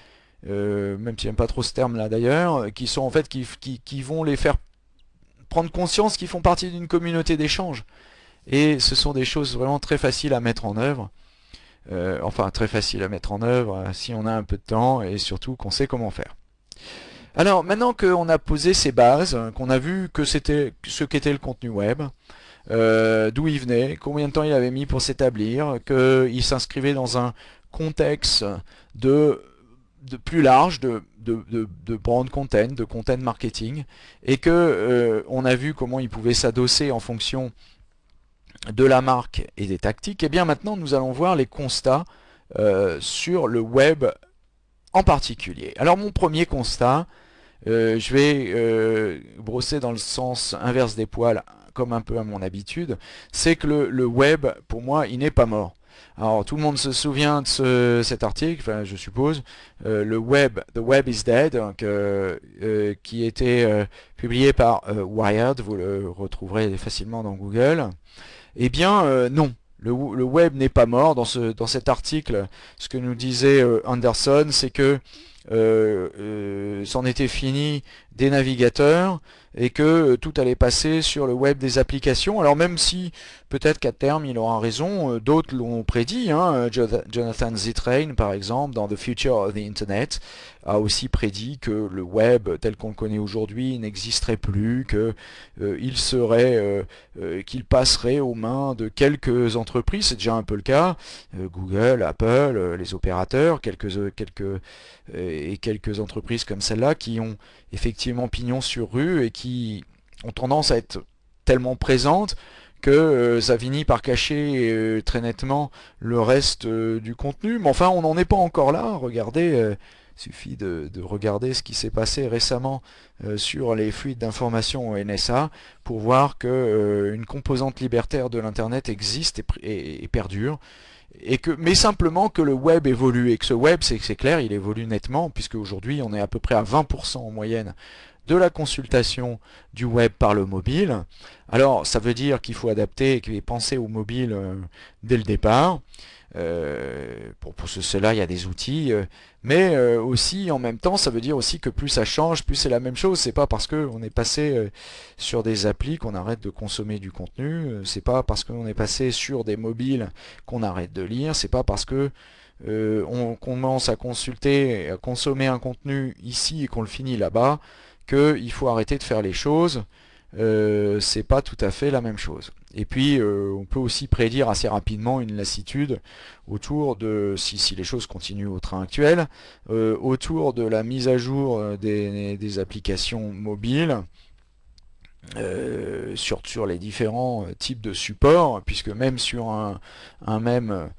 même si j'aime pas trop ce terme-là d'ailleurs, qui sont en fait qui, qui, vont les faire prendre conscience qu'ils font partie d'une communauté d'échange. Et ce sont des choses vraiment très faciles à mettre en œuvre. enfin, très faciles à mettre en œuvre si on a un peu de temps et surtout qu'on sait comment faire. Alors maintenant qu'on a posé ces bases, qu'on a vu ce qu'était le contenu web, euh, d'où il venait, combien de temps il avait mis pour s'établir, qu'il s'inscrivait dans un contexte de, plus large de, brand content, de content marketing, et que euh, a vu comment il pouvait s'adosser en fonction de la marque et des tactiques, et eh bien maintenant nous allons voir les constats euh, sur le web en particulier. Alors mon premier constat, euh, je vais euh, brosser dans le sens inverse des poils, comme un peu à mon habitude, c'est que le, web, pour moi, il n'est pas mort. Alors tout le monde se souvient de cet article, enfin, je suppose, euh, le web, The Web is Dead, qui était publié par Wired, vous le retrouverez facilement dans Google. Eh bien non, le, web n'est pas mort. Dans, ce, dans cet article, ce que nous disait Anderson, c'est que euh, euh, c'en était fini des navigateurs et que euh, tout allait passer sur le web des applications. Alors même si peut-être qu'à terme il aura raison, d'autres l'ont prédit. Hein. Jonathan Zittrain par exemple dans The Future of the Internet a aussi prédit que le web tel qu'on le connaît aujourd'hui n'existerait plus, que il serait, qu'il passerait aux mains de quelques entreprises. C'est déjà un peu le cas. Google, Apple, les opérateurs, quelques quelques et quelques entreprises comme celle-là qui ont effectivement pignon sur rue et qui ont tendance à être tellement présentes que euh, ça finit par cacher euh, très nettement le reste euh, du contenu. Mais enfin, on n'en est pas encore là. Regardez, suffit de, regarder ce qui s'est passé récemment sur les fluides d'information au NSA pour voir qu'une composante libertaire de l'Internet existe et, perdure. Et que, mais simplement que le web évolue et que ce web, c'est clair, il évolue nettement puisque aujourd'hui on est à peu près à 20% en moyenne de la consultation du web par le mobile. Alors, ça veut dire qu'il faut adapter et penser au mobile euh, dès le départ. Euh, pour, pour cela, il y a des outils, euh, mais aussi en même temps, ça veut dire aussi que plus ça change, plus c'est la même chose. C'est pas parce qu'on est passé sur des applis qu'on arrête de consommer du contenu. c'est pas parce qu'on est passé sur des mobiles qu'on arrête de lire. C'est pas parce que on commence à consulter, à consommer un contenu ici et qu'on le finit là-bas qu'il faut arrêter de faire les choses. Euh, c'est pas tout à fait la même chose. Et puis, euh, on peut aussi prédire assez rapidement une lassitude autour de, si, les choses continuent au train actuel, euh, autour de la mise à jour des, applications mobiles, sur, sur, les différents types de supports, puisque même sur un, même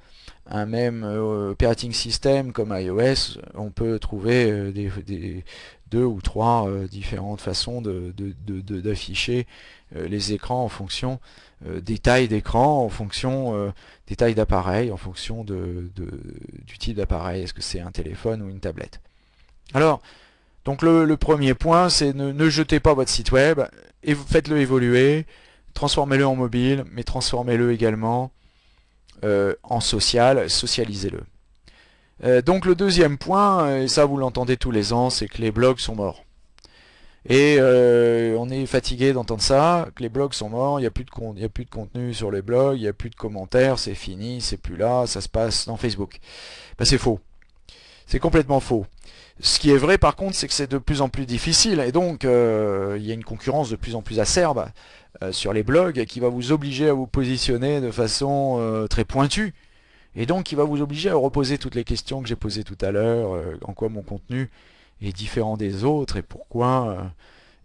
un même operating system comme iOS, on peut trouver des, deux ou trois euh, différentes façons d'afficher de, euh, les écrans en fonction euh, des tailles d'écran, en fonction des tailles d'appareil, en fonction du type d'appareil, est-ce que c'est un téléphone ou une tablette? Alors, donc le, premier point, c'est ne, jetez pas votre site web, et faites-le évoluer, transformez-le en mobile, mais transformez-le également en social, socialisez-le. Euh, donc le deuxième point, et ça vous l'entendez tous les ans, c'est que les blogs sont morts. Et euh, on est fatigué d'entendre ça, que les blogs sont morts, il n'y a, plus de contenu sur les blogs, il n'y a plus de commentaires, c'est fini, c'est plus là, ça se passe dans Facebook. Ben, c'est faux. C'est complètement faux. Ce qui est vrai par contre, c'est que c'est de plus en plus difficile, et donc euh, il y a une concurrence de plus en plus acerbe sur les blogs qui va vous obliger à vous positionner de façon très pointue et donc il va vous obliger à reposer toutes les questions que j'ai posées tout à l'heure, euh, en quoi mon contenu est différent des autres et pourquoi, euh,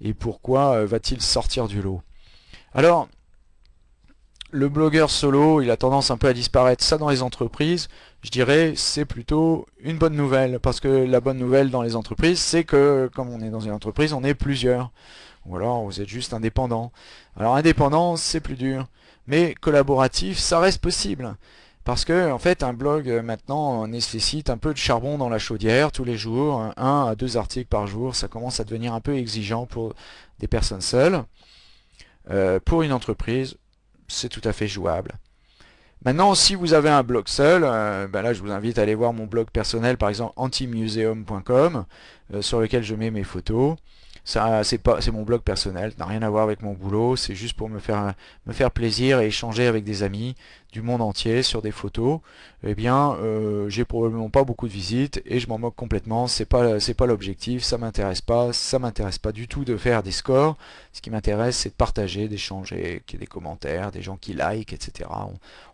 et pourquoi euh, va-t-il sortir du lot. Alors, le blogueur solo, il a tendance un peu à disparaître. Ça dans les entreprises, je dirais, c'est plutôt une bonne nouvelle. Parce que la bonne nouvelle dans les entreprises, c'est que comme on est dans une entreprise, on est plusieurs. Ou alors vous êtes juste indépendant. Alors indépendant, c'est plus dur. Mais collaboratif, ça reste possible. Parce que en fait un blog euh, maintenant nécessite un peu de charbon dans la chaudière tous les jours, un à deux articles par jour, ça commence à devenir un peu exigeant pour des personnes seules. Euh, pour une entreprise, c'est tout à fait jouable. Maintenant, si vous avez un blog seul, euh, ben là je vous invite à aller voir mon blog personnel, par exemple antimuseum.com, sur lequel je mets mes photos c'est mon blog personnel, n'a rien à voir avec mon boulot, c'est juste pour me faire plaisir et échanger avec des amis du monde entier sur des photos. Eh bien, euh, j'ai probablement pas beaucoup de visites et je m'en moque complètement. C'est pas c'est pas l'objectif, ça m'intéresse pas, ça m'intéresse pas du tout de faire des scores. Ce qui m'intéresse, c'est de partager, d'échanger, qu'il y ait des commentaires, des gens qui like, etc.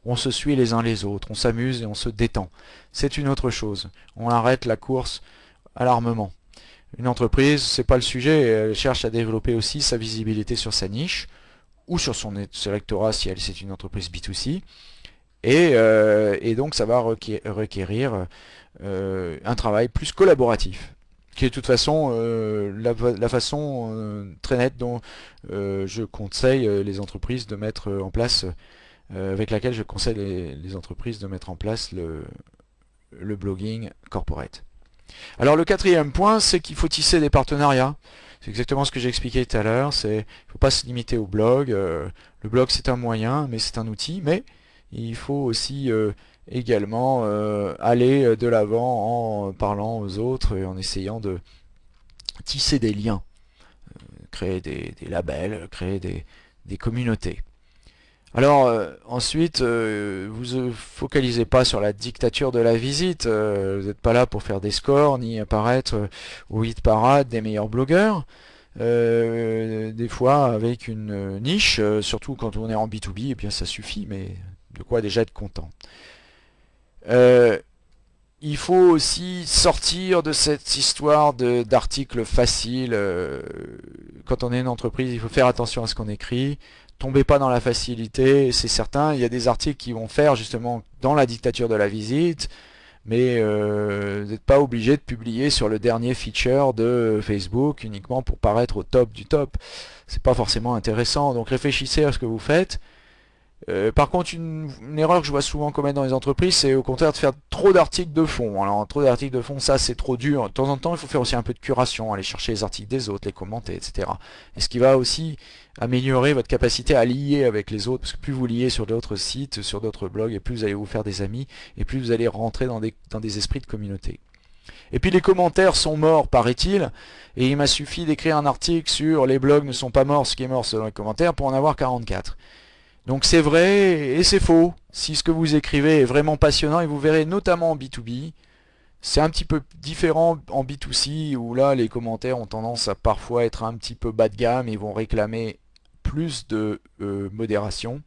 On, on se suit les uns les autres, on s'amuse et on se détend. C'est une autre chose. On arrête la course à l'armement. Une entreprise, c'est pas le sujet, elle cherche à développer aussi sa visibilité sur sa niche, ou sur son électorat si elle c'est une entreprise B2C, et, euh, et, donc ça va requérir euh, un travail plus collaboratif, qui est de toute façon euh, la, façon très nette dont je conseille les entreprises de mettre en place, avec laquelle je conseille les, entreprises de mettre en place le blogging corporate. Alors le quatrième point, c'est qu'il faut tisser des partenariats. C'est exactement ce que j'ai expliqué tout à l'heure. C'est, il ne faut pas se limiter au blog. Euh, le blog c'est un moyen, mais c'est un outil. Mais il faut aussi euh, également euh, aller de l'avant en parlant aux autres et en essayant de tisser des liens, créer des, labels, créer des communautés. Alors euh, ensuite, euh, vous ne focalisez pas sur la dictature de la visite, euh, vous n'êtes pas là pour faire des scores, ni apparaître au hit parade des meilleurs blogueurs. des fois avec une niche, surtout quand on est en B2B, et eh bien ça suffit, mais de quoi déjà être content? il faut aussi sortir de cette histoire d'articles faciles. quand on est une entreprise, il faut faire attention à ce qu'on écrit tombez pas dans la facilité, c'est certain. Il y a des articles qui vont faire justement dans la dictature de la visite, mais euh, vous n'êtes pas obligé de publier sur le dernier feature de Facebook uniquement pour paraître au top du top. C'est pas forcément intéressant, donc réfléchissez à ce que vous faites. Euh, par contre, une, erreur que je vois souvent commettre dans les entreprises, c'est au contraire de faire trop d'articles de fond. Alors, trop d'articles de fond, ça, c'est trop dur. De temps en temps, il faut faire aussi un peu de curation, aller chercher les articles des autres, les commenter, etc. Et ce qui va aussi améliorer votre capacité à lier avec les autres, parce que plus vous liez sur d'autres sites, sur d'autres blogs, et plus vous allez vous faire des amis, et plus vous allez rentrer dans des, dans des esprits de communauté. Et puis les commentaires sont morts, paraît-il, et il m'a suffi d'écrire un article sur les blogs ne sont pas morts, ce qui est mort selon les commentaires, pour en avoir 44. Donc c'est vrai et c'est faux. Si ce que vous écrivez est vraiment passionnant, et vous verrez notamment en B2B, c'est un petit peu différent en B2C, où là les commentaires ont tendance à parfois être un petit peu bas de gamme, et vont réclamer plus de euh, modération.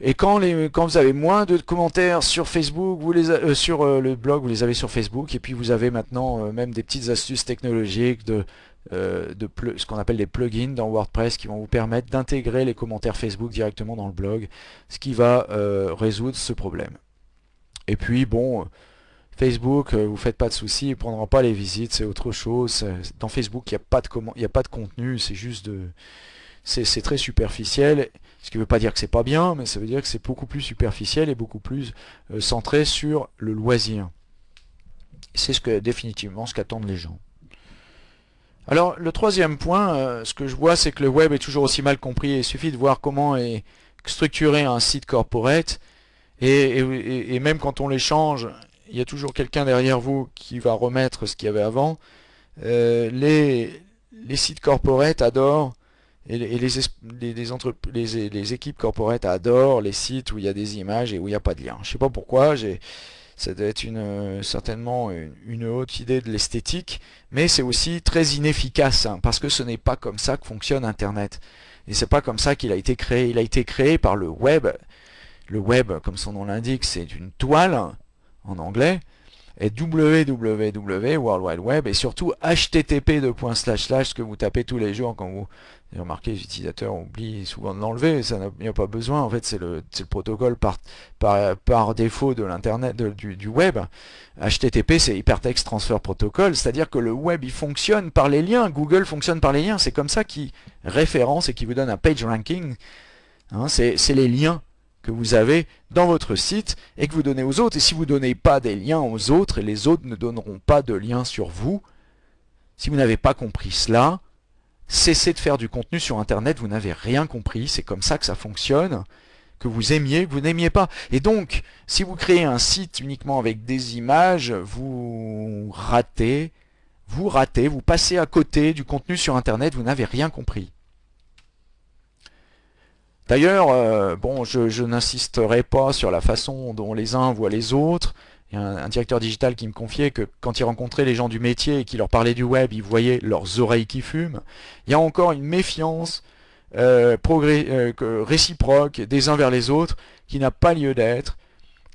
Et quand, les, quand vous avez moins de commentaires sur Facebook, vous les, euh, sur euh, le blog, vous les avez sur Facebook, et puis vous avez maintenant même des petites astuces technologiques de euh, de ce qu'on appelle des plugins dans WordPress qui vont vous permettre d'intégrer les commentaires Facebook directement dans le blog, ce qui va euh, résoudre ce problème. Et puis bon, Facebook, euh, vous faites pas de soucis, il prendra pas les visites, c'est autre chose. Dans Facebook, il n'y a, pas de a pas de contenu, c'est juste de... C'est très superficiel, ce qui ne veut pas dire que c'est pas bien, mais ça veut dire que c'est beaucoup plus superficiel et beaucoup plus centré sur le loisir. C'est ce que définitivement ce qu'attendent les gens. Alors le troisième point, euh, ce que je vois c'est que le web est toujours aussi mal compris. Il suffit de voir comment est structuré un site corporate et, même quand on les change, il y a toujours quelqu'un derrière vous qui va remettre ce qu'il y avait avant. Euh, les, sites corporate adorent et, les, équipes corporate adorent les sites où il y a des images et où il n'y a pas de lien. Je ne sais pas pourquoi, j'ai ça doit être une, certainement une, haute idée de l'esthétique, mais c'est aussi très inefficace, hein, parce que ce n'est pas comme ça que fonctionne Internet. Et c'est pas comme ça qu'il a été créé. Il a été créé par le web. Le web, comme son nom l'indique, c'est une toile, en anglais, et www, World Wide Web, et surtout http ce que vous tapez tous les jours quand vous remarquez, les utilisateurs oublient souvent de l'enlever, ça n'a pas besoin, en fait c'est le, le, protocole par, par, par défaut de l'internet, du, du, web. HTTP c'est Hypertext Transfer Protocol, c'est-à-dire que le web il fonctionne par les liens, Google fonctionne par les liens, c'est comme ça qu'il référence et qu'il vous donne un page ranking, hein, c'est les liens que vous avez dans votre site et que vous donnez aux autres. Et si vous ne donnez pas des liens aux autres, les autres ne donneront pas de liens sur vous. Si vous n'avez pas compris cela, cessez de faire du contenu sur Internet, vous n'avez rien compris, c'est comme ça que ça fonctionne, que vous aimiez, que vous n'aimiez pas. Et donc, si vous créez un site uniquement avec des images, vous ratez, vous ratez, vous passez à côté du contenu sur Internet, vous n'avez rien compris. D'ailleurs, euh, bon, je, n'insisterai pas sur la façon dont les uns voient les autres. Il y a un, directeur digital qui me confiait que quand il rencontrait les gens du métier et qui leur parlait du web, il voyait leurs oreilles qui fument. Il y a encore une méfiance euh, euh, réciproque des uns vers les autres qui n'a pas lieu d'être.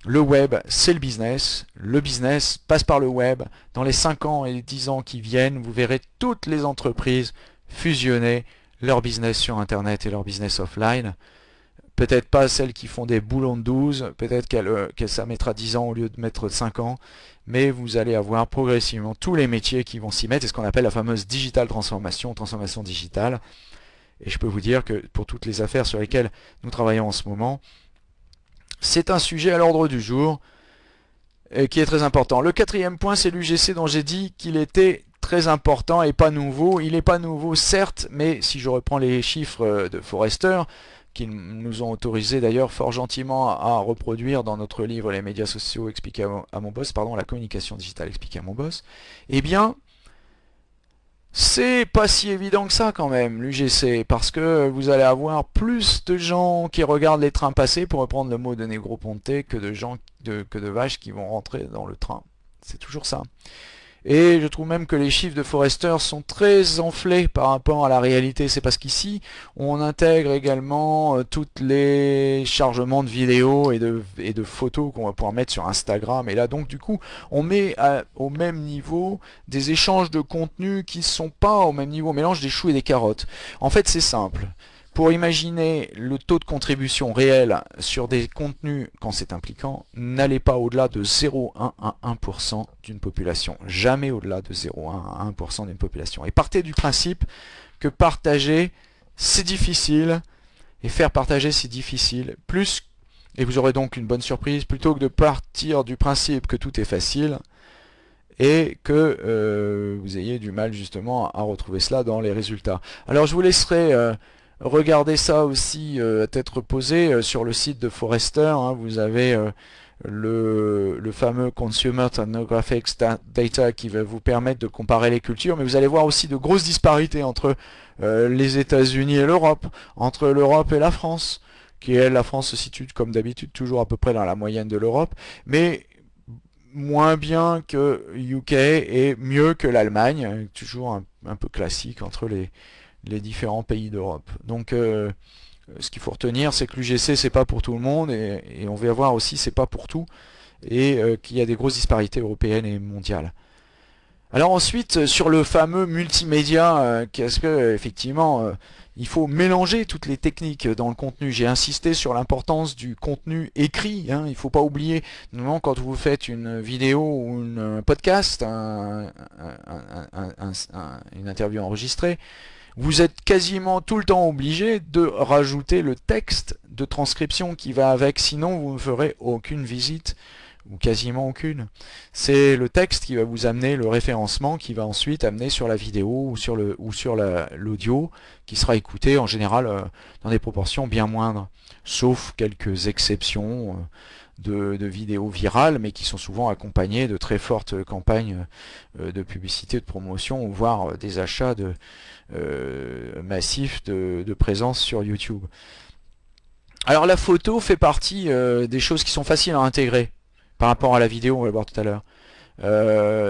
Le web, c'est le business. Le business passe par le web. Dans les 5 ans et les 10 ans qui viennent, vous verrez toutes les entreprises fusionner leur business sur Internet et leur business offline. Peut-être pas celles qui font des boulons de 12, peut-être qu'elle ça mettra 10 ans au lieu de mettre 5 ans, mais vous allez avoir progressivement tous les métiers qui vont s'y mettre, c'est ce qu'on appelle la fameuse digital transformation, transformation digitale. Et je peux vous dire que pour toutes les affaires sur lesquelles nous travaillons en ce moment, c'est un sujet à l'ordre du jour et qui est très important. Le quatrième point, c'est l'UGC dont j'ai dit qu'il était très important et pas nouveau. Il n'est pas nouveau certes, mais si je reprends les chiffres euh, de Forrester, qui nous ont autorisé d'ailleurs fort gentiment à reproduire dans notre livre Les médias sociaux expliqués à mon boss, pardon, la communication digitale expliquée à mon boss, eh bien, c'est pas si évident que ça quand même, l'UGC, parce que vous allez avoir plus de gens qui regardent les trains passer, pour reprendre le mot de Negroponte, que de gens, que de vaches qui vont rentrer dans le train. C'est toujours ça. Et je trouve même que les chiffres de Forrester sont très enflés par rapport à la réalité. C'est parce qu'ici, on intègre également euh, toutes les chargements de vidéos et de, et de photos qu'on va pouvoir mettre sur Instagram. Et là, donc, du coup, on met au même niveau des échanges de contenu qui ne sont pas au même niveau. On mélange des choux et des carottes. En fait, c'est simple. Pour imaginer le taux de contribution réel sur des contenus quand c'est impliquant, n'allez pas au-delà de 0,1 à 1% d'une population. Jamais au-delà de 0,1 à 1% d'une population. Et partez du principe que partager, c'est difficile, et faire partager, c'est difficile. Plus, et vous aurez donc une bonne surprise, plutôt que de partir du principe que tout est facile, et que euh, vous ayez du mal justement à retrouver cela dans les résultats. Alors je vous laisserai... Euh, Regardez ça aussi euh, à tête reposée euh, sur le site de Forrester. Hein. vous avez euh, le, fameux Consumer Ethnographic Data qui va vous permettre de comparer les cultures, mais vous allez voir aussi de grosses disparités entre les États-Unis et l'Europe, entre l'Europe et la France, qui est la France se situe comme d'habitude toujours à peu près dans la moyenne de l'Europe, mais moins bien que UK et mieux que l'Allemagne, toujours un, peu classique entre les, les différents pays d'Europe. Donc euh, ce qu'il faut retenir, c'est que l'UGC c'est pas pour tout le monde et, on va voir aussi c'est pas pour tout et euh, qu'il y a des grosses disparités européennes et mondiales. Alors ensuite sur le fameux multimédia, euh, qu'est-ce que effectivement il faut mélanger toutes les techniques dans le contenu. J'ai insisté sur l'importance du contenu écrit. Hein. Il ne faut pas oublier, normalement, quand vous faites une vidéo ou un podcast, une interview enregistrée, vous êtes quasiment tout le temps obligé de rajouter le texte de transcription qui va avec, sinon vous ne ferez aucune visite ou quasiment aucune. C'est le texte qui va vous amener le référencement qui va ensuite amener sur la vidéo ou sur l'audio qui sera écouté en général euh, dans des proportions bien moindres, sauf quelques exceptions. De, vidéos virales, mais qui sont souvent accompagnées de très fortes campagnes euh, de publicité, de promotion, voire euh, des achats de, euh, massifs de, présence sur YouTube. Alors la photo fait partie des choses qui sont faciles à intégrer par rapport à la vidéo, on va le voir tout à l'heure.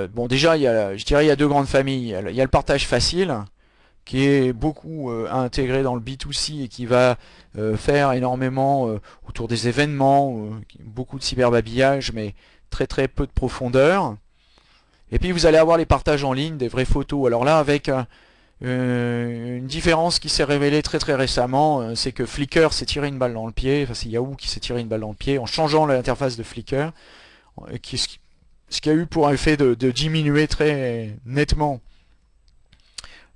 bon déjà, il y a, je dirais il y a deux grandes familles. Il y a le partage facile, qui est beaucoup euh, intégré dans le B2C et qui va euh, faire énormément euh, autour des événements, beaucoup de cyberbabillage, mais très très peu de profondeur. Et puis vous allez avoir les partages en ligne, des vraies photos. Alors là, avec une différence qui s'est révélée très très récemment, c'est que Flickr s'est tiré une balle dans le pied, enfin c'est Yahoo qui s'est tiré une balle dans le pied en changeant l'interface de Flickr, ce qui a eu pour effet de diminuer très nettement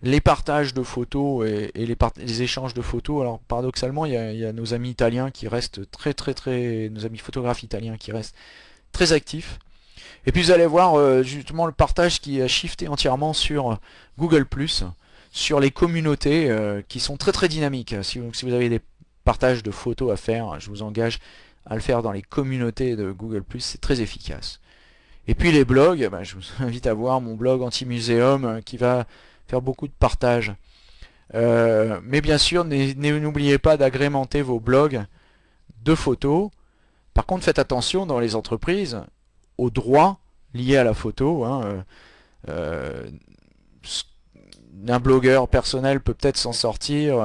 les partages de photos et, les, échanges de photos. Alors paradoxalement, il y, a, nos amis italiens qui restent très très très, nos amis photographes italiens qui restent très actifs. Et puis vous allez voir euh, justement le partage qui a shifté entièrement sur Google+, sur les communautés euh, qui sont très très dynamiques. Si vous, avez des partages de photos à faire, je vous engage à le faire dans les communautés de Google+, c'est très efficace. Et puis les blogs, ben, je vous invite à voir mon blog anti-muséum euh, qui va faire beaucoup de partage. Euh, mais bien sûr, n'oubliez pas d'agrémenter vos blogs de photos. Par contre, faites attention dans les entreprises aux droits liés à la photo. Hein. Euh, euh, un blogueur personnel peut peut-être s'en sortir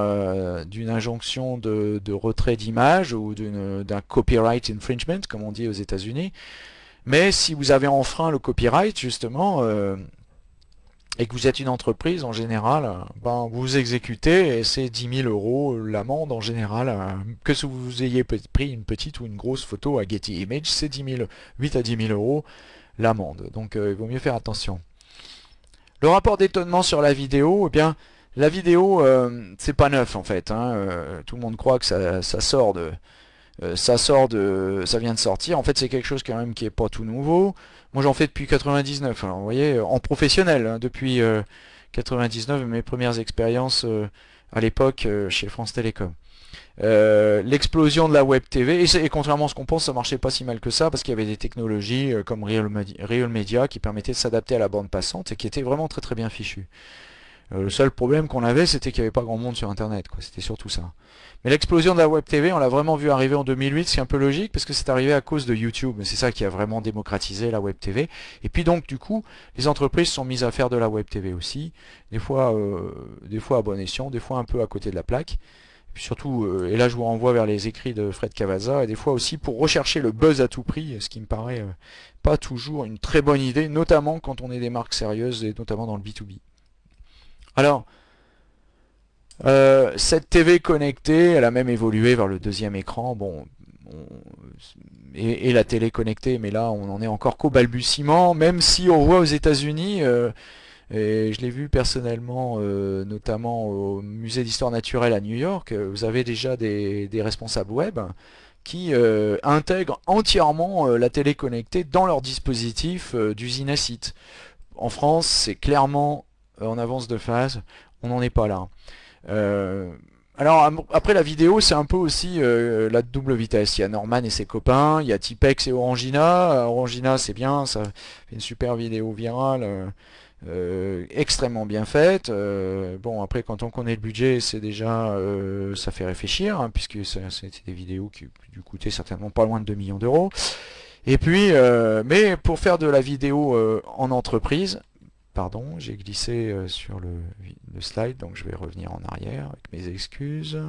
d'une injonction de, de retrait d'image ou d'un copyright infringement, comme on dit aux États-Unis. Mais si vous avez enfreint le copyright, justement, et que vous êtes une entreprise, en général, ben, vous exécutez et c'est 10 000 euros l'amende en général. Euh, que vous ayez pris une petite ou une grosse photo à Getty Image, c'est 8 à 10 000 euros l'amende. Donc euh, il vaut mieux faire attention. Le rapport d'étonnement sur la vidéo, eh bien, la vidéo, euh, c'est pas neuf en fait. Hein, tout le monde croit que ça sort de, ça sort de, ça vient de sortir. En fait, c'est quelque chose quand même qui est pas tout nouveau. Moi j'en fais depuis 99, alors vous voyez, en professionnel, hein, depuis 99, euh, mes premières expériences euh, à l'époque euh, chez France Télécom. l'explosion de la web TV, et, contrairement à ce qu'on pense, ça marchait pas si mal que ça, parce qu'il y avait des technologies comme Real Media qui permettaient de s'adapter à la bande passante et qui étaient vraiment très très bien fichues. Le seul problème qu'on avait, c'était qu'il n'y avait pas grand monde sur Internet, c'était surtout ça. Mais l'explosion de la Web TV, on l'a vraiment vu arriver en 2008, c'est un peu logique parce que c'est arrivé à cause de YouTube. C'est ça qui a vraiment démocratisé la Web TV. Et puis donc du coup, les entreprises sont mises à faire de la Web TV aussi. Des fois, euh, des fois à bon escient, des fois un peu à côté de la plaque. Et surtout, euh, et là je vous renvoie vers les écrits de Fred Cavazza, et des fois aussi pour rechercher le buzz à tout prix, ce qui me paraît euh, pas toujours une très bonne idée, notamment quand on est des marques sérieuses et notamment dans le B2B. Alors, cette TV connectée, elle a même évolué vers le deuxième écran. Bon, et, la télé connectée, mais là on en est encore qu'au balbutiement, même si on voit aux États-Unis, euh, et je l'ai vu personnellement, euh, notamment au musée d'histoire naturelle à New York, euh, vous avez déjà des, responsables web qui intègrent entièrement la télé connectée dans leur dispositif d'usine à site. En France, c'est clairement en avance de phase, on n'en est pas là. Alors après la vidéo c'est un peu aussi euh, la double vitesse. Il y a Norman et ses copains, il y a Tipex et Orangina. Orangina c'est bien, ça fait une super vidéo virale, euh, euh, extrêmement bien faite. bon après quand on connaît le budget c'est déjà ça fait réfléchir hein, puisque c'était des vidéos qui du coûtaient certainement pas loin de 2 millions d'euros. Et puis mais pour faire de la vidéo en entreprise, Pardon, j'ai glissé euh, sur le, slide, donc je vais revenir en arrière avec mes excuses.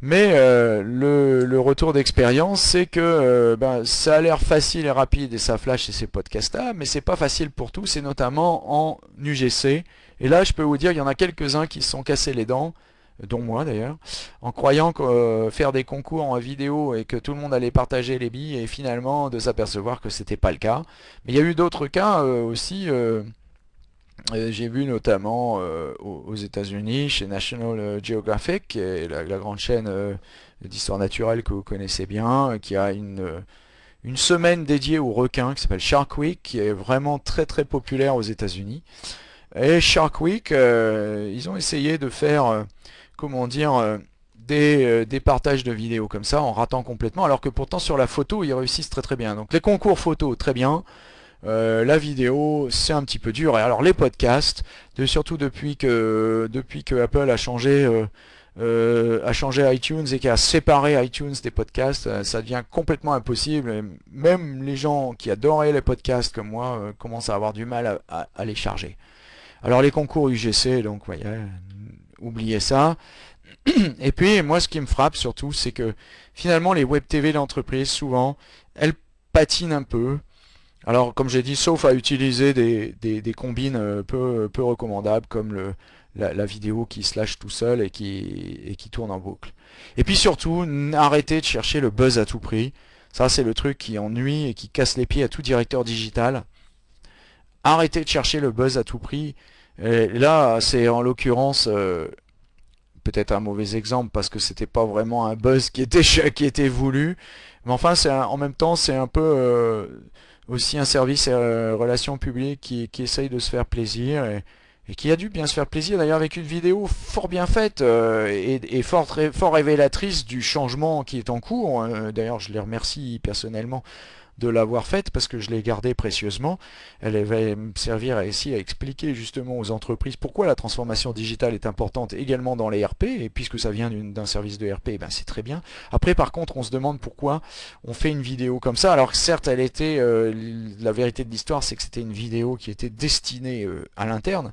Mais euh, le, retour d'expérience, c'est que euh, ben, ça a l'air facile et rapide et ça flash et ces podcasts-là, mais c'est pas facile pour tous, et notamment en UGC. Et là, je peux vous dire, il y en a quelques-uns qui se sont cassés les dents, dont moi d'ailleurs, en croyant euh, faire des concours en vidéo et que tout le monde allait partager les billes et finalement de s'apercevoir que c'était pas le cas. Mais il y a eu d'autres cas euh, aussi. Euh, j'ai vu notamment aux États-Unis chez National Geographic, qui est la, grande chaîne d'histoire naturelle que vous connaissez bien, qui a une, une semaine dédiée aux requins qui s'appelle Shark Week, qui est vraiment très très populaire aux États-Unis. Et Shark Week, ils ont essayé de faire comment dire, euh, euh, des, partages de vidéos comme ça en ratant complètement, alors que pourtant sur la photo ils réussissent très très bien. Donc les concours photo très bien, euh, la vidéo c'est un petit peu dur. Et alors les podcasts, surtout depuis que depuis que Apple a changé a changé iTunes et a séparé iTunes des podcasts, ça devient complètement impossible. même les gens qui adoraient les podcasts comme moi commencent à avoir du mal à, les charger. Alors les concours UGC, donc voyez, oubliez ça. Et puis, moi, ce qui me frappe surtout, c'est que finalement, les web TV d'entreprise, souvent, elles patinent un peu. Alors, comme j'ai dit, sauf à utiliser des, combines euh, peu, peu recommandables, comme le, la, vidéo qui se lâche tout seul et qui, et qui tourne en boucle. Et puis surtout, arrêtez de chercher le buzz à tout prix. Ça, c'est le truc qui ennuie et qui casse les pieds à tout directeur digital. Arrêtez de chercher le buzz à tout prix là, c'est en l'occurrence euh, peut-être un mauvais exemple parce que c'était pas vraiment un buzz qui était qui était voulu. Mais enfin, c'est en même temps, c'est un peu euh, aussi un service euh, relations publiques qui, qui, essaye de se faire plaisir et, qui a dû bien se faire plaisir d'ailleurs avec une vidéo fort bien faite et, et, fort, fort révélatrice du changement qui est en cours. D'ailleurs, je les remercie personnellement de l'avoir faite parce que je l'ai gardée précieusement. Elle va me servir ici à expliquer justement aux entreprises pourquoi la transformation digitale est importante également dans les RP et puisque ça vient d'un service de RP, ben c'est très bien. Après par contre on se demande pourquoi on fait une vidéo comme ça alors certes elle était, euh, la vérité de l'histoire c'est que c'était une vidéo qui était destinée euh, à l'interne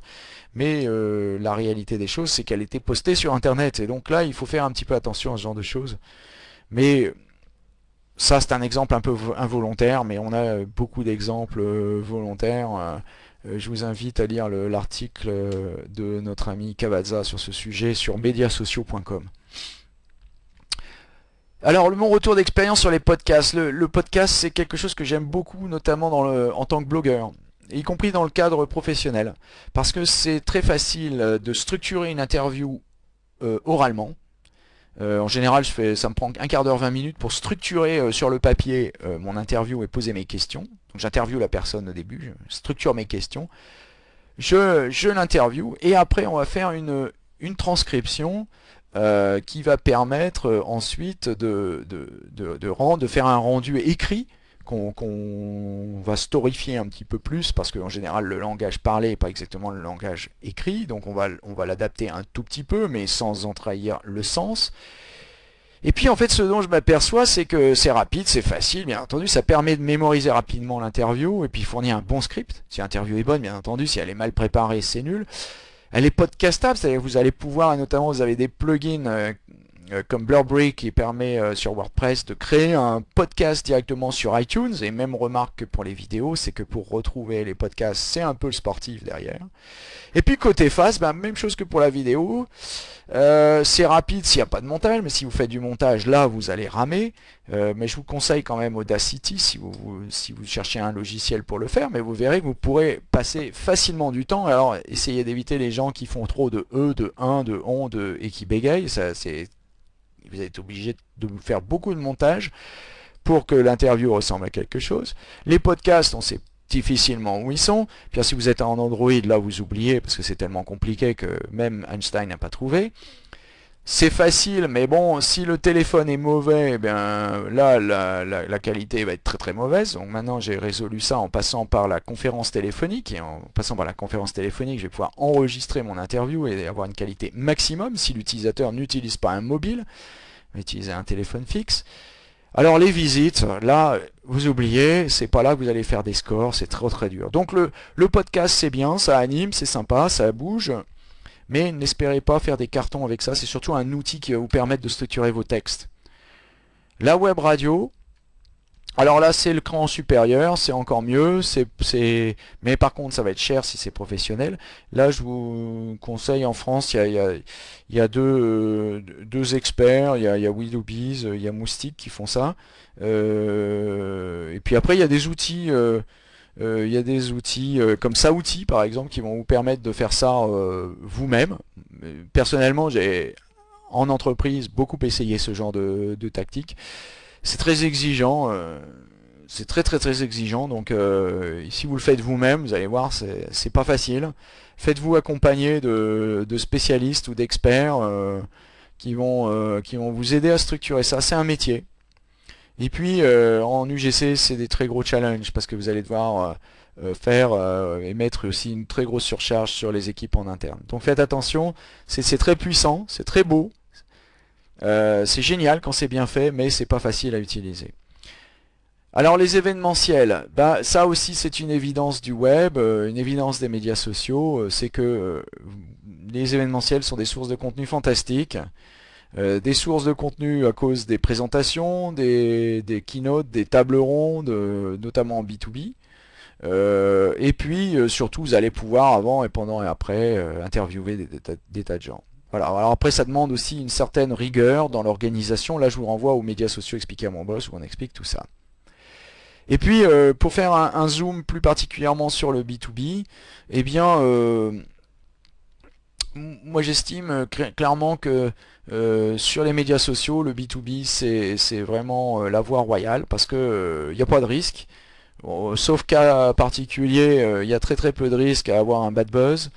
mais euh, la réalité des choses c'est qu'elle était postée sur internet et donc là il faut faire un petit peu attention à ce genre de choses. Mais ça, c'est un exemple un peu involontaire, mais on a euh, beaucoup d'exemples euh, volontaires. Euh, je vous invite à lire l'article de notre ami Cavazza sur ce sujet sur mediasociaux.com. Alors, mon retour d'expérience sur les podcasts. Le, podcast, c'est quelque chose que j'aime beaucoup, notamment en tant que blogueur, y compris dans le cadre professionnel. Parce que c'est très facile de structurer une interview oralement, euh, en général, je fais, ça me prend un quart d'heure, 20 minutes pour structurer euh, sur le papier euh, mon interview et poser mes questions. Donc j'interviewe la personne au début, je structure mes questions, je, je l'interview et après on va faire une, transcription qui va permettre ensuite de faire un rendu écrit qu'on va storifier un petit peu plus parce qu'en général le langage parlé n'est pas exactement le langage écrit donc on va, on va l'adapter un tout petit peu mais sans en trahir le sens. Et puis en fait ce dont je m'aperçois c'est que c'est rapide, c'est facile bien entendu, ça permet de mémoriser rapidement l'interview et puis fournir un bon script. Si l'interview est bonne bien entendu, si elle est mal préparée c'est nul. Elle est podcastable, c'est-à-dire que vous allez pouvoir, et notamment vous avez des plugins euh, comme Blurbrick qui permet euh, sur WordPress de créer un podcast directement sur iTunes. Et même remarque pour les vidéos, c'est que pour retrouver les podcasts, c'est un peu le sportif derrière. Et puis côté face, bah, même chose que pour la vidéo. Euh, c'est rapide s'il n'y a pas de montage, mais si vous faites du montage, là, vous allez ramer. mais je vous conseille quand même Audacity si vous, si vous cherchez un logiciel pour le faire, mais vous verrez que vous pourrez passer facilement du temps. Alors, essayez d'éviter les gens qui font trop de E, de 1, de on, de, et qui bégayent. Ça, c'est vous êtes obligé de faire beaucoup de montage pour que l'interview ressemble à quelque chose. Les podcasts, on sait difficilement où ils sont. Puis si vous êtes en Android, là vous oubliez parce que c'est tellement compliqué que même Einstein n'a pas trouvé. C'est facile, mais bon, si le téléphone est mauvais, eh bien là, la, qualité va être très très mauvaise. Donc maintenant, j'ai résolu ça en passant par la conférence téléphonique. Et en passant par la conférence téléphonique, je vais pouvoir enregistrer mon interview et avoir une qualité maximum si l'utilisateur n'utilise pas un mobile, mais utilise un téléphone fixe. Alors les visites, là, vous oubliez, c'est pas là que vous allez faire des scores, c'est très très dur. Donc le, le podcast, c'est bien, ça anime, c'est sympa, ça bouge. Mais n'espérez pas faire des cartons avec ça, c'est surtout un outil qui va vous permettre de structurer vos textes. La web radio, alors là c'est le cran supérieur, c'est encore mieux, mais par contre ça va être cher si c'est professionnel. Là je vous conseille en France, il y a, deux, deux, experts, il y a, il y a il y a Moustique qui font ça. Euh, et puis après il y a des outils... Euh, euh, il y a des outils euh, comme Saouti par exemple qui vont vous permettre de faire ça euh, vous-même. Personnellement, j'ai en entreprise beaucoup essayé ce genre de, tactique. C'est très exigeant, c'est très très très exigeant. Donc si vous le faites vous-même, vous allez voir, c'est pas facile. Faites-vous accompagner de, spécialistes ou d'experts qui vont vous aider à structurer ça. C'est un métier. Et puis euh, en UGC, c'est des très gros challenges parce que vous allez devoir euh, euh, faire et mettre aussi une très grosse surcharge sur les équipes en interne. Donc faites attention, c'est très puissant, c'est très beau, c'est génial quand c'est bien fait, mais c'est pas facile à utiliser. Alors les événementiels, bah, ça aussi c'est une évidence du web, une évidence des médias sociaux, c'est que les événementiels sont des sources de contenu fantastiques. Euh, des sources de contenu à cause des présentations, des, keynotes, des tables rondes, euh, notamment en B2B. Euh, et puis surtout vous allez pouvoir avant et pendant et après interviewer des, tas de gens. Voilà. Alors après ça demande aussi une certaine rigueur dans l'organisation. Là je vous renvoie aux médias sociaux expliqués à mon boss où on explique tout ça. Et puis pour faire un, zoom plus particulièrement sur le B2B, eh bien moi j'estime clairement que euh, sur les médias sociaux, le B2B, c'est vraiment euh, la voie royale parce qu'il n'y euh, a pas de risque. sauf cas particulier, il y a très très peu de risques à avoir un bad buzz.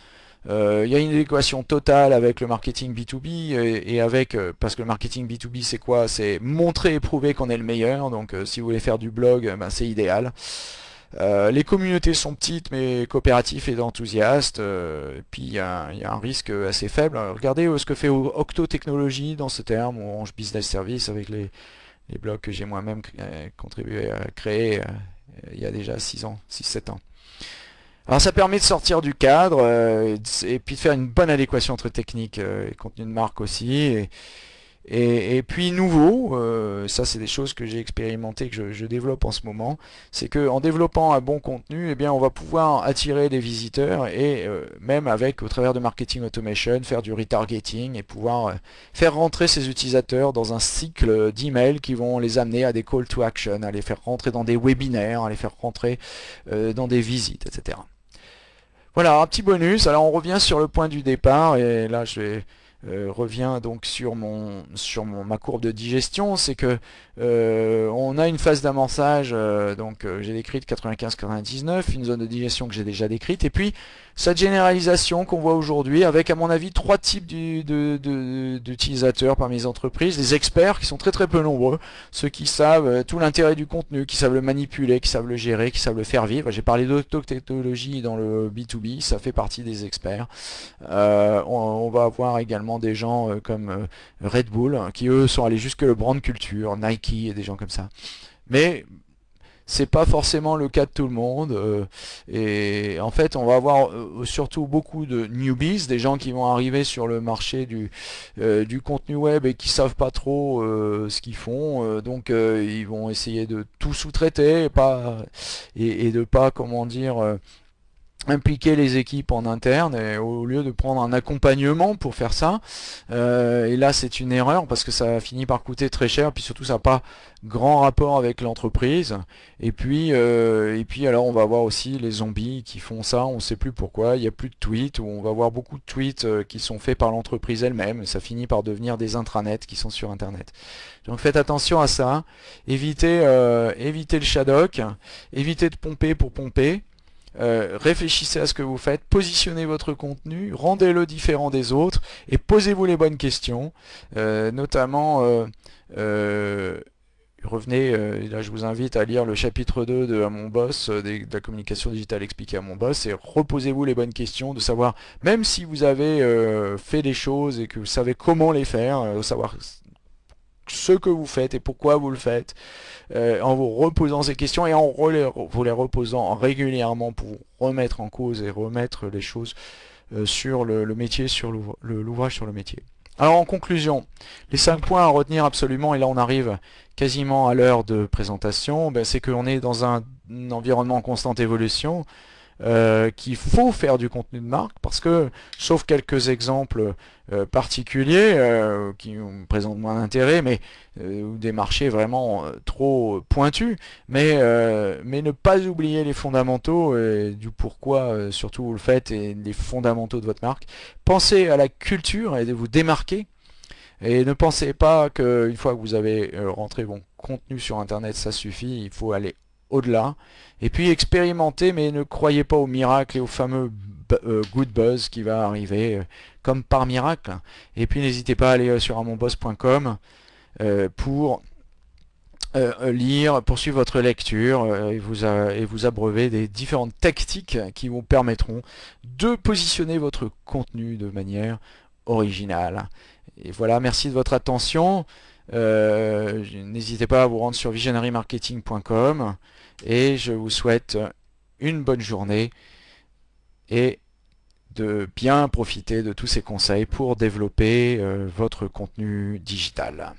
Il y a une équation totale avec le marketing B2B et, avec, parce que le marketing B2B c'est quoi? C'est montrer et prouver qu'on est le meilleur. Donc si vous voulez faire du blog, ben, c'est idéal. Euh, les communautés sont petites mais coopératives et enthousiastes. Euh, et puis il y, a un risque assez faible. regardez euh, ce que fait Octo Technologies dans ce terme, ou Orange Business Service avec les, blogs que j'ai moi-même contribué à créer il y a déjà 6 ans, 6-7 ans. Alors ça permet de sortir du cadre et puis de faire une bonne adéquation entre technique et contenu de marque aussi. Et, puis nouveau, euh, ça c'est des choses que j'ai expérimenté, que je, développe en ce moment, c'est qu'en développant un bon contenu, eh bien, on va pouvoir attirer des visiteurs et euh, même avec, au travers de marketing automation, faire du retargeting et pouvoir euh, faire rentrer ces utilisateurs dans un cycle d'emails qui vont les amener à des call to action, à les faire rentrer dans des webinaires, à les faire rentrer dans des visites, etc. Voilà, un petit bonus. Alors on revient sur le point du départ et là je vais euh, revient donc sur mon sur mon, ma courbe de digestion, c'est que euh, on a une phase d'amorçage, euh, donc j'ai décrite 95-99, une zone de digestion que j'ai déjà décrite, et puis cette généralisation qu'on voit aujourd'hui avec à mon avis trois types d'utilisateurs parmi les entreprises, les experts qui sont très très peu nombreux, ceux qui savent tout l'intérêt du contenu, qui savent le manipuler, qui savent le gérer, qui savent le faire vivre. J'ai parlé d'autotechnologie dans le B2B, ça fait partie des experts. on va avoir également des gens euh, comme euh, Red Bull, qui eux sont allés jusque le brand culture, Nike et des gens comme ça. Mais c'est pas forcément le cas de tout le monde. Euh, et en fait, on va avoir euh, surtout beaucoup de newbies, des gens qui vont arriver sur le marché du, euh, du contenu web et qui savent pas trop ce qu'ils font. donc, ils vont essayer de tout sous-traiter et, pas, et, et de pas, comment dire impliquer les équipes en interne et au lieu de prendre un accompagnement pour faire ça euh, et là c'est une erreur parce que ça finit par coûter très cher puis surtout ça n'a pas grand rapport avec l'entreprise. Et puis euh, et puis alors on va voir aussi les zombies qui font ça on sait plus pourquoi il n'y a plus de tweets ou on va voir beaucoup de tweets euh, qui sont faits par l'entreprise elle-même ça finit par devenir des intranets qui sont sur internet. Donc faites attention à ça. Évitez évitez le shadok évitez de pomper pour pomper euh, réfléchissez à ce que vous faites, positionnez votre contenu, rendez-le différent des autres et posez-vous les bonnes questions, euh, notamment euh, revenez, là je vous invite à lire le chapitre 2 de mon boss, de la communication digitale expliquée à mon boss, et reposez-vous les bonnes questions, de savoir, même si vous avez fait des choses et que vous savez comment les faire, de savoir ce que vous faites et pourquoi vous le faites, euh, en vous reposant ces questions et en vous les reposant régulièrement pour remettre en cause et remettre les choses euh, sur le, métier, sur l'ouvrage sur le métier. Alors en conclusion, les cinq points à retenir absolument, et là on arrive quasiment à l'heure de présentation, ben, c'est qu'on est dans un environnement en constante évolution, euh, qu'il faut faire du contenu de marque parce que, sauf quelques exemples euh, particuliers euh, qui présentent moins d'intérêt, mais des marchés vraiment trop pointus, mais, mais ne pas oublier les fondamentaux et du pourquoi surtout vous le faites et les fondamentaux de votre marque. Pensez à la culture et de vous démarquer. Et ne pensez pas qu'une fois que vous avez rentré bon contenu sur internet ça suffit, il faut aller au-delà. Et puis expérimentez, mais ne croyez pas au miracle et au fameux euh, good buzz qui va arriver euh, comme par miracle. Et puis n'hésitez pas à aller euh, sur amonboss.com pour lire, poursuivre votre lecture et, vous, et vous abreuver des différentes tactiques qui vous permettront de positionner votre contenu de manière originale. Et voilà, merci de votre attention. N'hésitez pas à vous rendre sur visionarymarketing.com et je vous souhaite une bonne journée et de bien profiter de tous ces conseils pour développer euh, votre contenu digital.